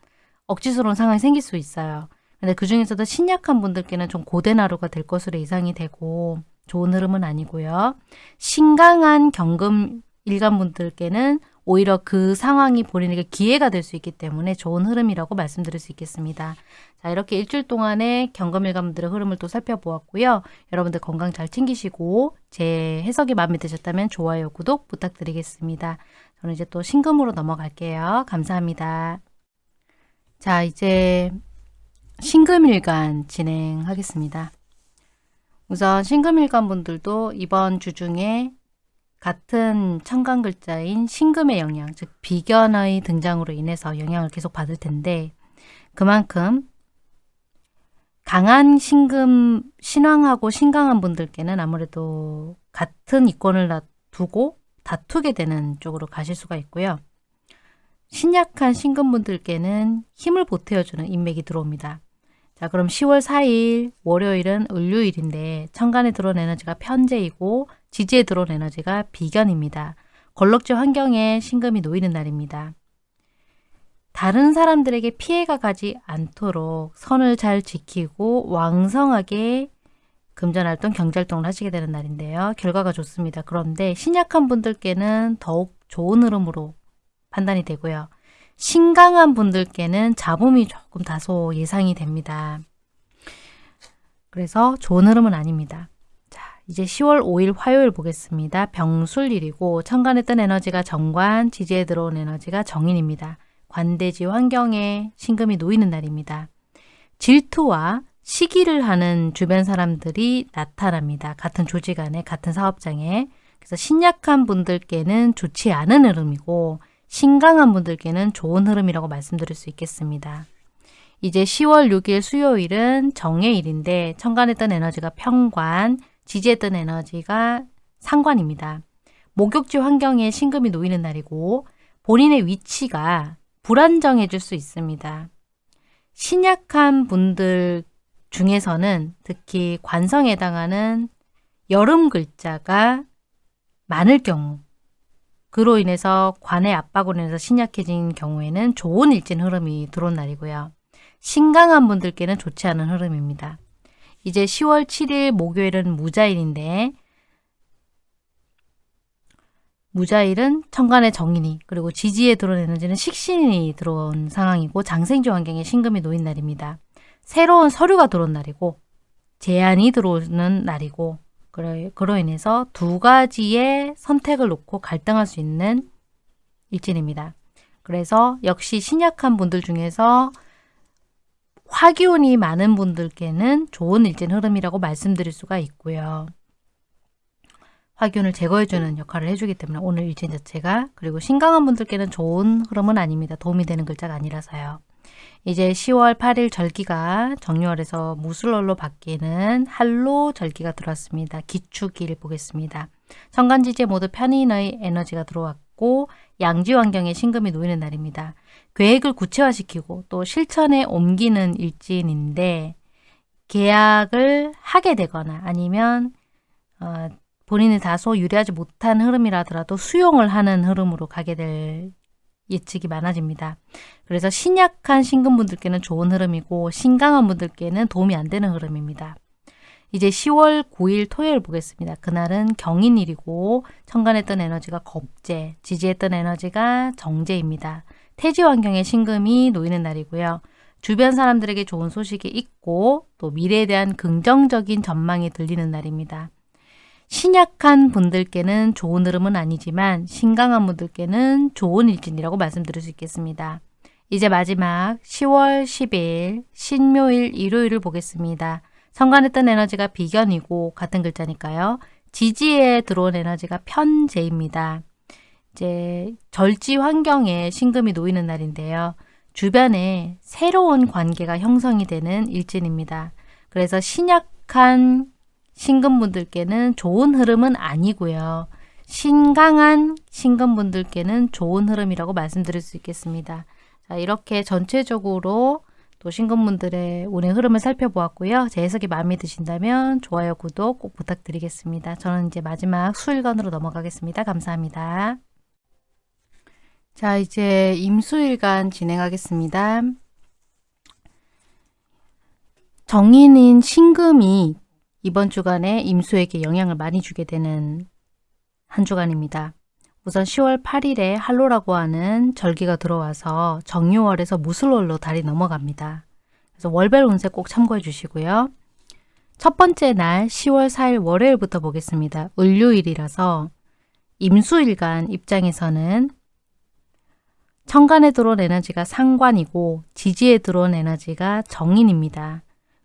억지스러운 상황이 생길 수 있어요. 근데 그 중에서도 신약한 분들께는 좀 고된 하루가 될 것으로 예상이 되고 좋은 흐름은 아니고요. 신강한 경금 일간분들께는 오히려 그 상황이 본인에게 기회가 될 수 있기 때문에 좋은 흐름이라고 말씀드릴 수 있겠습니다. 자 이렇게 일주일 동안의 경금일간분들의 흐름을 또 살펴보았고요. 여러분들 건강 잘 챙기시고 제 해석이 마음에 드셨다면 좋아요, 구독 부탁드리겠습니다. 저는 이제 또 신금으로 넘어갈게요. 감사합니다. 자 이제 신금일간 진행하겠습니다. 우선 신금일간 분들도 이번 주 중에 같은 천간 글자인 신금의 영향, 즉 비견의 등장으로 인해서 영향을 계속 받을 텐데 그만큼 강한 신금, 신왕하고 신강한 분들께는 아무래도 같은 이권을 두고 다투게 되는 쪽으로 가실 수가 있고요. 신약한 신금분들께는 힘을 보태어주는 인맥이 들어옵니다. 자 그럼 10월 4일 월요일은 을요일인데 천간에 들어온 에너지가 편제이고 지지에 들어온 에너지가 비견입니다. 걸럭지 환경에 신금이 놓이는 날입니다. 다른 사람들에게 피해가 가지 않도록 선을 잘 지키고 왕성하게 금전활동, 경제활동을 하시게 되는 날인데요. 결과가 좋습니다. 그런데 신약한 분들께는 더욱 좋은 흐름으로 판단이 되고요. 신강한 분들께는 잡음이 조금 다소 예상이 됩니다. 그래서 좋은 흐름은 아닙니다. 이제 10월 5일 화요일 보겠습니다. 병술일이고 천간했던 에너지가 정관, 지지에 들어온 에너지가 정인입니다. 관대지 환경에 신금이 놓이는 날입니다. 질투와 시기를 하는 주변 사람들이 나타납니다. 같은 조직 안에, 같은 사업장에. 그래서 신약한 분들께는 좋지 않은 흐름이고 신강한 분들께는 좋은 흐름이라고 말씀드릴 수 있겠습니다. 이제 10월 6일 수요일은 정해일인데 천간했던 에너지가 평관, 지지했던 에너지가 상관입니다. 목욕지 환경에 신금이 놓이는 날이고 본인의 위치가 불안정해질 수 있습니다. 신약한 분들 중에서는 특히 관성에 해당하는 여름 글자가 많을 경우 그로 인해서 관의 압박으로 인해서 신약해진 경우에는 좋은 일진 흐름이 들어온 날이고요. 신강한 분들께는 좋지 않은 흐름입니다. 이제 10월 7일 목요일은 무자일인데 무자일은 천간의 정인이 그리고 지지에 들어온 에너지는 식신이 들어온 상황이고 장생지 환경에 신금이 놓인 날입니다. 새로운 서류가 들어온 날이고 제안이 들어오는 날이고 그로 인해서 두 가지의 선택을 놓고 갈등할 수 있는 일진입니다. 그래서 역시 신약한 분들 중에서 화기운이 많은 분들께는 좋은 일진 흐름이라고 말씀드릴 수가 있고요. 화균을 제거해주는 역할을 해주기 때문에 오늘 일진 자체가 그리고 신강한 분들께는 좋은 흐름은 아닙니다. 도움이 되는 글자가 아니라서요. 이제 10월 8일 절기가 정유월에서 무술월로 바뀌는 한로 절기가 들어왔습니다. 기축일 보겠습니다. 천간지지 모두 편인의 에너지가 들어왔고 양지 환경에 신금이 놓이는 날입니다. 계획을 구체화시키고 또 실천에 옮기는 일진인데 계약을 하게 되거나 아니면 어, 본인이 다소 유리하지 못한 흐름이라더라도 수용을 하는 흐름으로 가게 될 예측이 많아집니다. 그래서 신약한 신금분들께는 좋은 흐름이고 신강한 분들께는 도움이 안 되는 흐름입니다. 이제 10월 9일 토요일 보겠습니다. 그날은 경인일이고 천간했던 에너지가 겁재, 지지했던 에너지가 정제입니다. 태지 환경에 신금이 놓이는 날이고요. 주변 사람들에게 좋은 소식이 있고 또 미래에 대한 긍정적인 전망이 들리는 날입니다. 신약한 분들께는 좋은 흐름은 아니지만 신강한 분들께는 좋은 일진이라고 말씀드릴 수 있겠습니다. 이제 마지막 10월 10일 신묘일 일요일을 보겠습니다. 성간했던 에너지가 비견이고 같은 글자니까요. 지지에 들어온 에너지가 편재입니다. 이제 절지 환경에 신금이 놓이는 날인데요. 주변에 새로운 관계가 형성이 되는 일진입니다. 그래서 신약한 신금분들께는 좋은 흐름은 아니고요. 신강한 신금분들께는 좋은 흐름이라고 말씀드릴 수 있겠습니다. 자, 이렇게 전체적으로 또 신금분들의 운의 흐름을 살펴보았고요. 제 해석이 마음에 드신다면 좋아요, 구독 꼭 부탁드리겠습니다. 저는 이제 마지막 수일간으로 넘어가겠습니다. 감사합니다. 자, 이제 임수일간 진행하겠습니다. 정인인 신금이 이번 주간에 임수에게 영향을 많이 주게 되는 한 주간입니다. 우선 10월 8일에 할로라고 하는 절기가 들어와서 정유월에서 무술월로 달이 넘어갑니다. 그래서 월별 운세 꼭 참고해 주시고요. 첫 번째 날 10월 4일 월요일부터 보겠습니다. 을요일이라서 임수일간 입장에서는 천간에 들어온 에너지가 상관이고 지지에 들어온 에너지가 정인입니다.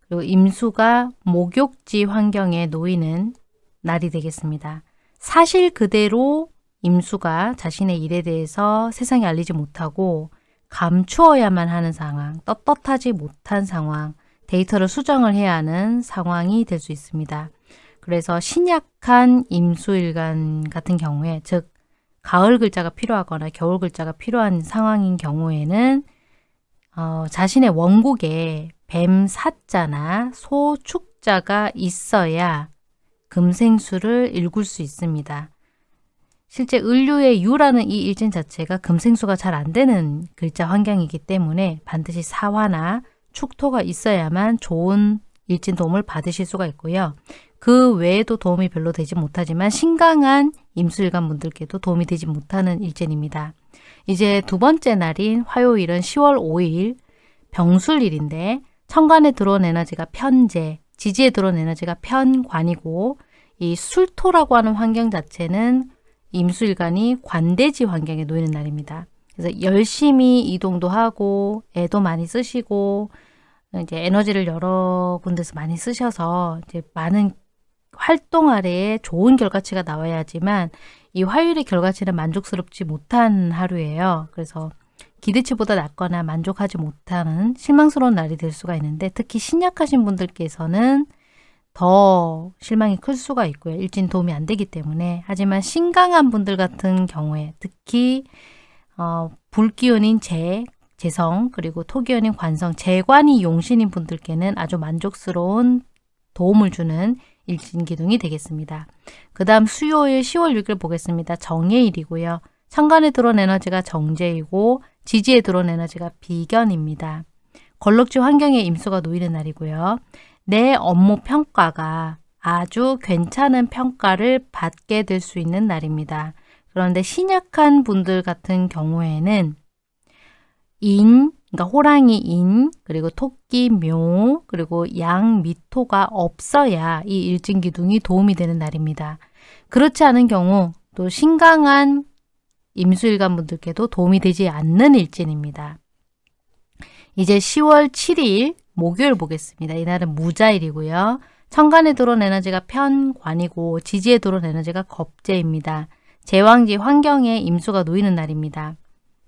그리고 임수가 목욕지 환경에 놓이는 날이 되겠습니다. 사실 그대로 임수가 자신의 일에 대해서 세상에 알리지 못하고 감추어야만 하는 상황, 떳떳하지 못한 상황, 데이터를 수정을 해야 하는 상황이 될 수 있습니다. 그래서 신약한 임수일간 같은 경우에 즉 가을 글자가 필요하거나 겨울 글자가 필요한 상황인 경우에는 어, 자신의 원곡에 뱀 사자나 소 축자가 있어야 금생수를 읽을 수 있습니다. 실제 을류의 유라는 이 일진 자체가 금생수가 잘 안 되는 글자 환경이기 때문에 반드시 사화나 축토가 있어야만 좋은 일진 도움을 받으실 수가 있고요. 그 외에도 도움이 별로 되지 못하지만 신강한 임수일간 분들께도 도움이 되지 못하는 일진입니다. 이제 두 번째 날인 화요일은 10월 5일 병술일인데 천간에 들어온 에너지가 편재, 지지에 들어온 에너지가 편관이고 이 술토라고 하는 환경 자체는 임수일간이 관대지 환경에 놓이는 날입니다. 그래서 열심히 이동도 하고 애도 많이 쓰시고 이제 에너지를 여러 군데서 많이 쓰셔서 이제 많은 활동 아래에 좋은 결과치가 나와야지만 이 화요일의 결과치는 만족스럽지 못한 하루예요. 그래서 기대치보다 낮거나 만족하지 못하는 실망스러운 날이 될 수가 있는데 특히 신약하신 분들께서는 더 실망이 클 수가 있고요. 일진 도움이 안 되기 때문에 하지만 신강한 분들 같은 경우에 특히 어, 불기운인 재, 재성 그리고 토기운인 관성, 재관이 용신인 분들께는 아주 만족스러운 도움을 주는 일진기둥이 되겠습니다. 그 다음 수요일 10월 6일 보겠습니다. 정예일이고요. 천간에 들어온 에너지가 정제이고 지지에 들어온 에너지가 비견입니다. 걸럭지 환경에 임수가 놓이는 날이고요. 내 업무 평가가 아주 괜찮은 평가를 받게 될 수 있는 날입니다. 그런데 신약한 분들 같은 경우에는 인, 그러니까 호랑이 인, 그리고 토끼 묘, 그리고 양 미토가 없어야 이 일진기둥이 도움이 되는 날입니다. 그렇지 않은 경우 또 신강한 임수일간 분들께도 도움이 되지 않는 일진입니다. 이제 10월 7일 목요일 보겠습니다. 이날은 무자일이고요. 천간에 들어온 에너지가 편관이고 지지에 들어온 에너지가 겁재입니다. 제왕지 환경에 임수가 놓이는 날입니다.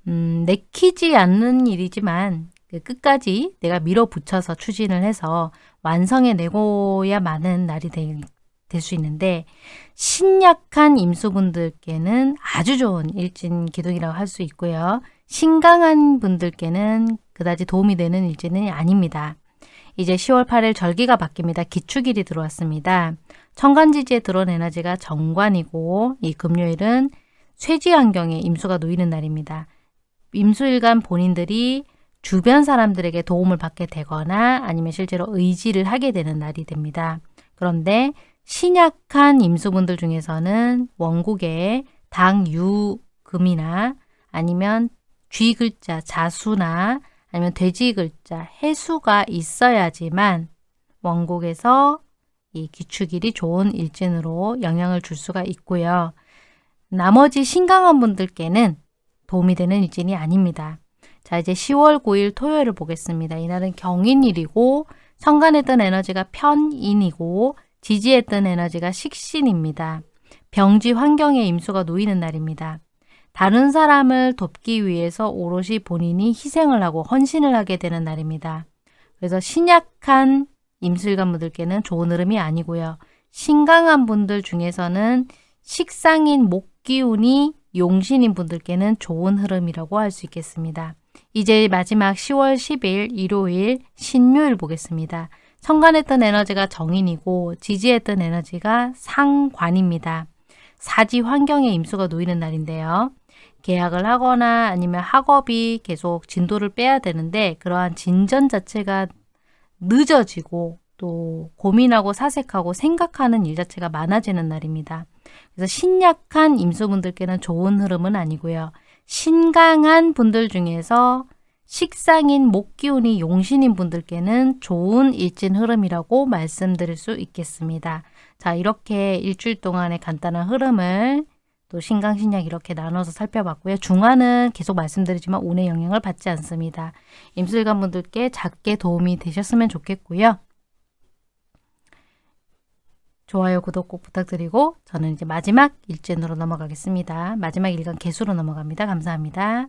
음, 내키지 않는 일이지만 그 끝까지 내가 밀어붙여서 추진을 해서 완성해 내고야만은 날이 될 수 있는데 신약한 임수분들께는 아주 좋은 일진 기둥이라고 할 수 있고요. 신강한 분들께는 그다지 도움이 되는 일진은 아닙니다. 이제 10월 8일 절기가 바뀝니다. 기축일이 들어왔습니다. 천간지지에 들어온 에너지가 정관이고 이 금요일은 쇠지 환경에 임수가 놓이는 날입니다. 임수일간 본인들이 주변 사람들에게 도움을 받게 되거나 아니면 실제로 의지를 하게 되는 날이 됩니다. 그런데 신약한 임수분들 중에서는 원국에 당유금이나 아니면 쥐 글자 자수나 아니면 돼지 글자 해수가 있어야지만 원곡에서 이 기축일이 좋은 일진으로 영향을 줄 수가 있고요. 나머지 신강한 분들께는 도움이 되는 일진이 아닙니다. 자 이제 10월 9일 토요일을 보겠습니다. 이날은 경인일이고 뜬 에너지가 편인이고 지지에 뜬 에너지가 식신입니다. 병지 환경에 임수가 놓이는 날입니다. 다른 사람을 돕기 위해서 오롯이 본인이 희생을 하고 헌신을 하게 되는 날입니다. 그래서 신약한 임술관 분들께는 좋은 흐름이 아니고요. 신강한 분들 중에서는 식상인 목기운이 용신인 분들께는 좋은 흐름이라고 할 수 있겠습니다. 이제 마지막 10월 10일 일요일 신묘일 보겠습니다. 천간했던 에너지가 정인이고 지지했던 에너지가 상관입니다. 사지 환경에 임수가 놓이는 날인데요. 계약을 하거나 아니면 학업이 계속 진도를 빼야 되는데 그러한 진전 자체가 늦어지고 또 고민하고 사색하고 생각하는 일 자체가 많아지는 날입니다. 그래서 신약한 임수분들께는 좋은 흐름은 아니고요. 신강한 분들 중에서 식상인 목기운이 용신인 분들께는 좋은 일진 흐름이라고 말씀드릴 수 있겠습니다. 자 이렇게 일주일 동안의 간단한 흐름을 또 신강신약 이렇게 나눠서 살펴봤고요. 중화는 계속 말씀드리지만 운의 영향을 받지 않습니다. 임술관 분들께 작게 도움이 되셨으면 좋겠고요. 좋아요, 구독 꼭 부탁드리고 저는 이제 마지막 일진으로 넘어가겠습니다. 마지막 일간 개수로 넘어갑니다. 감사합니다.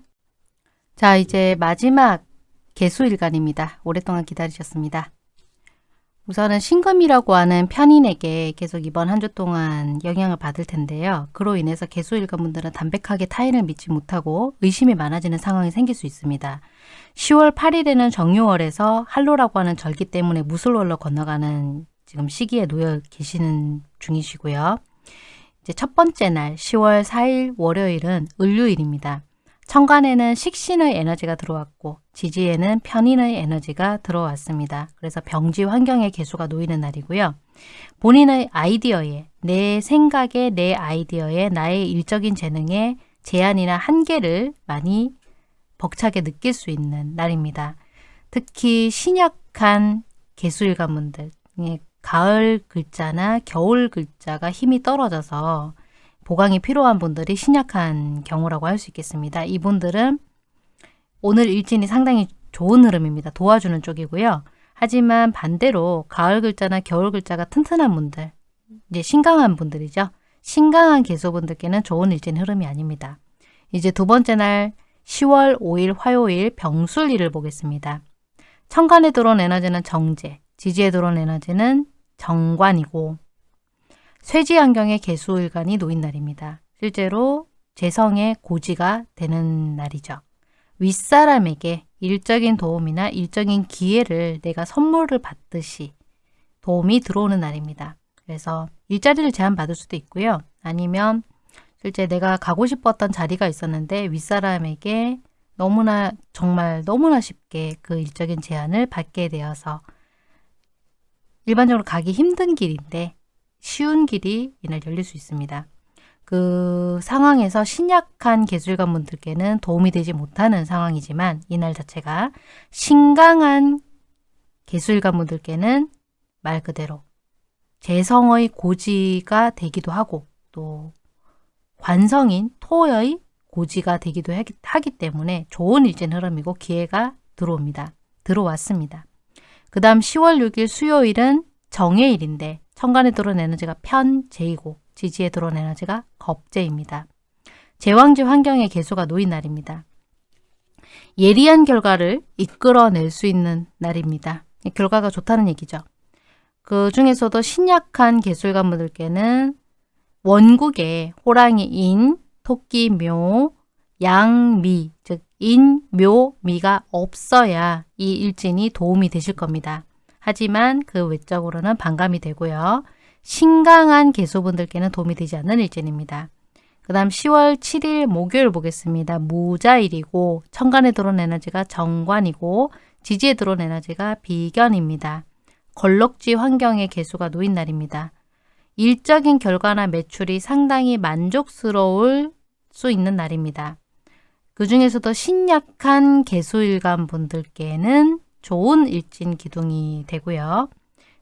자, 이제 마지막 개수 일간입니다. 오랫동안 기다리셨습니다. 우선은 신금이라고 하는 편인에게 계속 이번 한 주 동안 영향을 받을 텐데요. 그로 인해서 개수일관분들은 담백하게 타인을 믿지 못하고 의심이 많아지는 상황이 생길 수 있습니다. 10월 8일에는 정유월에서 할로라고 하는 절기 때문에 무술월로 건너가는 지금 시기에 놓여 계시는 중이시고요. 이제 첫 번째 날 10월 4일 월요일은 을류일입니다. 천간에는 식신의 에너지가 들어왔고 지지에는 편인의 에너지가 들어왔습니다. 그래서 병지 환경의 개수가 놓이는 날이고요. 본인의 아이디어에 내 생각에 내 아이디어에 나의 일적인 재능에 제한이나 한계를 많이 벅차게 느낄 수 있는 날입니다. 특히 신약한 개수일관분들 가을 글자나 겨울 글자가 힘이 떨어져서 보강이 필요한 분들이 신약한 경우라고 할 수 있겠습니다. 이분들은 오늘 일진이 상당히 좋은 흐름입니다. 도와주는 쪽이고요. 하지만 반대로 가을 글자나 겨울 글자가 튼튼한 분들, 이제 신강한 분들이죠. 신강한 개수분들께는 좋은 일진 흐름이 아닙니다. 이제 두 번째 날 10월 5일 화요일 병술일을 보겠습니다. 천간에 들어온 에너지는 정제, 지지에 들어온 에너지는 정관이고 쇠지 환경에 개수일간이 놓인 날입니다. 실제로 재성의 고지가 되는 날이죠. 윗사람에게 일적인 도움이나 일적인 기회를 내가 선물을 받듯이 도움이 들어오는 날입니다. 그래서 일자리를 제한받을 수도 있고요. 아니면 실제 내가 가고 싶었던 자리가 있었는데 윗사람에게 너무나 정말 너무나 쉽게 그 일적인 제한을 받게 되어서 일반적으로 가기 힘든 길인데 쉬운 길이 이날 열릴 수 있습니다. 그 상황에서 신약한 개술관 분들께는 도움이 되지 못하는 상황이지만 이날 자체가 신강한 개술관 분들께는 말 그대로 재성의 고지가 되기도 하고 또 관성인 토의 고지가 되기도 하기 때문에 좋은 일진 흐름이고 기회가 들어옵니다. 들어왔습니다. 그 다음 10월 6일 수요일은 정의 일인데 천간에 들어온 에너지가 편재이고 지지에 들어온 에너지가 겁재입니다. 제왕지 환경의 개수가 놓인 날입니다. 예리한 결과를 이끌어낼 수 있는 날입니다. 결과가 좋다는 얘기죠. 그 중에서도 신약한 개술가분들께는 원국에 호랑이 인, 토끼 묘, 양미, 즉 인, 묘, 미가 없어야 이 일진이 도움이 되실 겁니다. 하지만 그 외적으로는 반감이 되고요. 신강한 개수분들께는 도움이 되지 않는 일진입니다. 그 다음 10월 7일 목요일 보겠습니다. 무자일이고 천간에 들어온 에너지가 정관이고 지지에 들어온 에너지가 비견입니다. 걸럭지 환경의 개수가 놓인 날입니다. 일적인 결과나 매출이 상당히 만족스러울 수 있는 날입니다. 그 중에서도 신약한 개수일간 분들께는 좋은 일진 기둥이 되고요.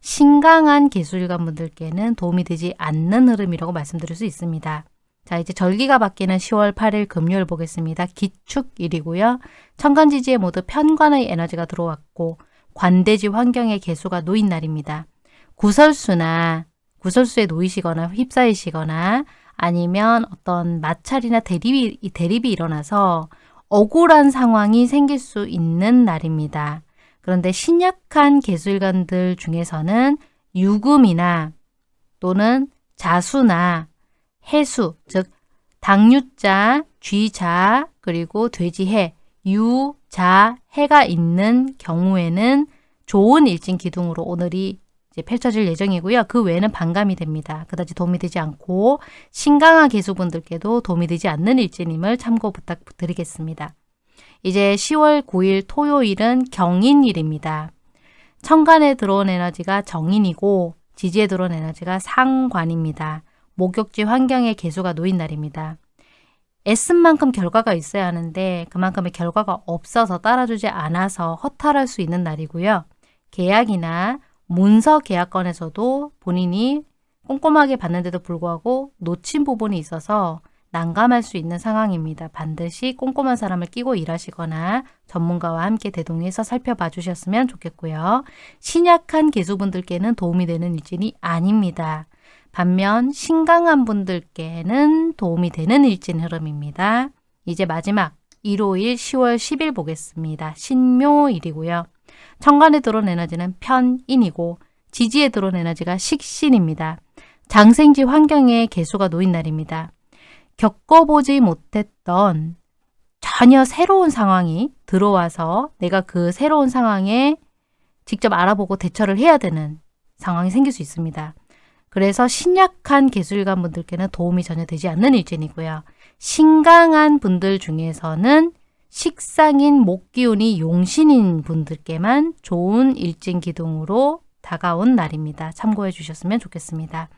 신강한 개수일간 분들께는 도움이 되지 않는 흐름이라고 말씀드릴 수 있습니다. 자 이제 절기가 바뀌는 10월 8일 금요일 보겠습니다. 기축일이고요. 천간지지에 모두 편관의 에너지가 들어왔고 관대지 환경의 개수가 놓인 날입니다. 구설수나 구설수에 놓이시거나 휩싸이시거나 아니면 어떤 마찰이나 대립이, 대립이 일어나서 억울한 상황이 생길 수 있는 날입니다. 그런데 신약한 개술관들 중에서는 유금이나 또는 자수나 해수, 즉 당유자, 쥐자, 그리고 돼지해, 유, 자, 해가 있는 경우에는 좋은 일진 기둥으로 오늘이 펼쳐질 예정이고요. 그 외에는 반감이 됩니다. 그다지 도움이 되지 않고 신강한 개수분들께도 도움이 되지 않는 일진임을 참고 부탁드리겠습니다. 이제 10월 9일 토요일은 경인일입니다. 천간에 들어온 에너지가 정인이고 지지에 들어온 에너지가 상관입니다. 목욕지 환경의 개수가 놓인 날입니다. 애쓴 만큼 결과가 있어야 하는데 그만큼의 결과가 없어서 따라주지 않아서 허탈할 수 있는 날이고요. 계약이나 문서 계약건에서도 본인이 꼼꼼하게 봤는데도 불구하고 놓친 부분이 있어서 난감할 수 있는 상황입니다. 반드시 꼼꼼한 사람을 끼고 일하시거나 전문가와 함께 대동해서 살펴봐 주셨으면 좋겠고요. 신약한 개수분들께는 도움이 되는 일진이 아닙니다. 반면 신강한 분들께는 도움이 되는 일진 흐름입니다. 이제 마지막 일요일 10월 10일 보겠습니다. 신묘일이고요. 천간에 들어온 에너지는 편인이고 지지에 들어온 에너지가 식신입니다. 장생지 환경에 개수가 놓인 날입니다. 겪어보지 못했던 전혀 새로운 상황이 들어와서 내가 그 새로운 상황에 직접 알아보고 대처를 해야 되는 상황이 생길 수 있습니다. 그래서 신약한 개술관 분들께는 도움이 전혀 되지 않는 일진이고요. 신강한 분들 중에서는 식상인 목기운이 용신인 분들께만 좋은 일진 기둥으로 다가온 날입니다. 참고해 주셨으면 좋겠습니다.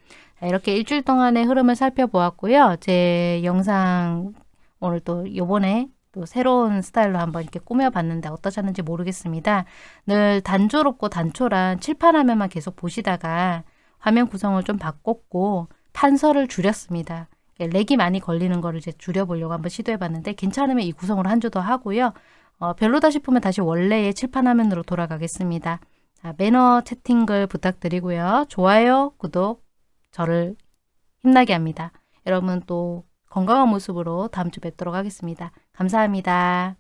이렇게 일주일 동안의 흐름을 살펴보았고요. 제 영상 오늘 또 요번에 또 새로운 스타일로 한번 이렇게 꾸며봤는데 어떠셨는지 모르겠습니다. 늘 단조롭고 단촐한 칠판 화면만 계속 보시다가 화면 구성을 좀 바꿨고 판서를 줄였습니다. 렉이 많이 걸리는 거를 이제 줄여보려고 한번 시도해봤는데 괜찮으면 이 구성으로 한 주 더 하고요. 어, 별로다 싶으면 다시 원래의 칠판 화면으로 돌아가겠습니다. 자, 매너 채팅글 부탁드리고요. 좋아요, 구독 저를 힘나게 합니다. 여러분 또 건강한 모습으로 다음 주 뵙도록 하겠습니다. 감사합니다.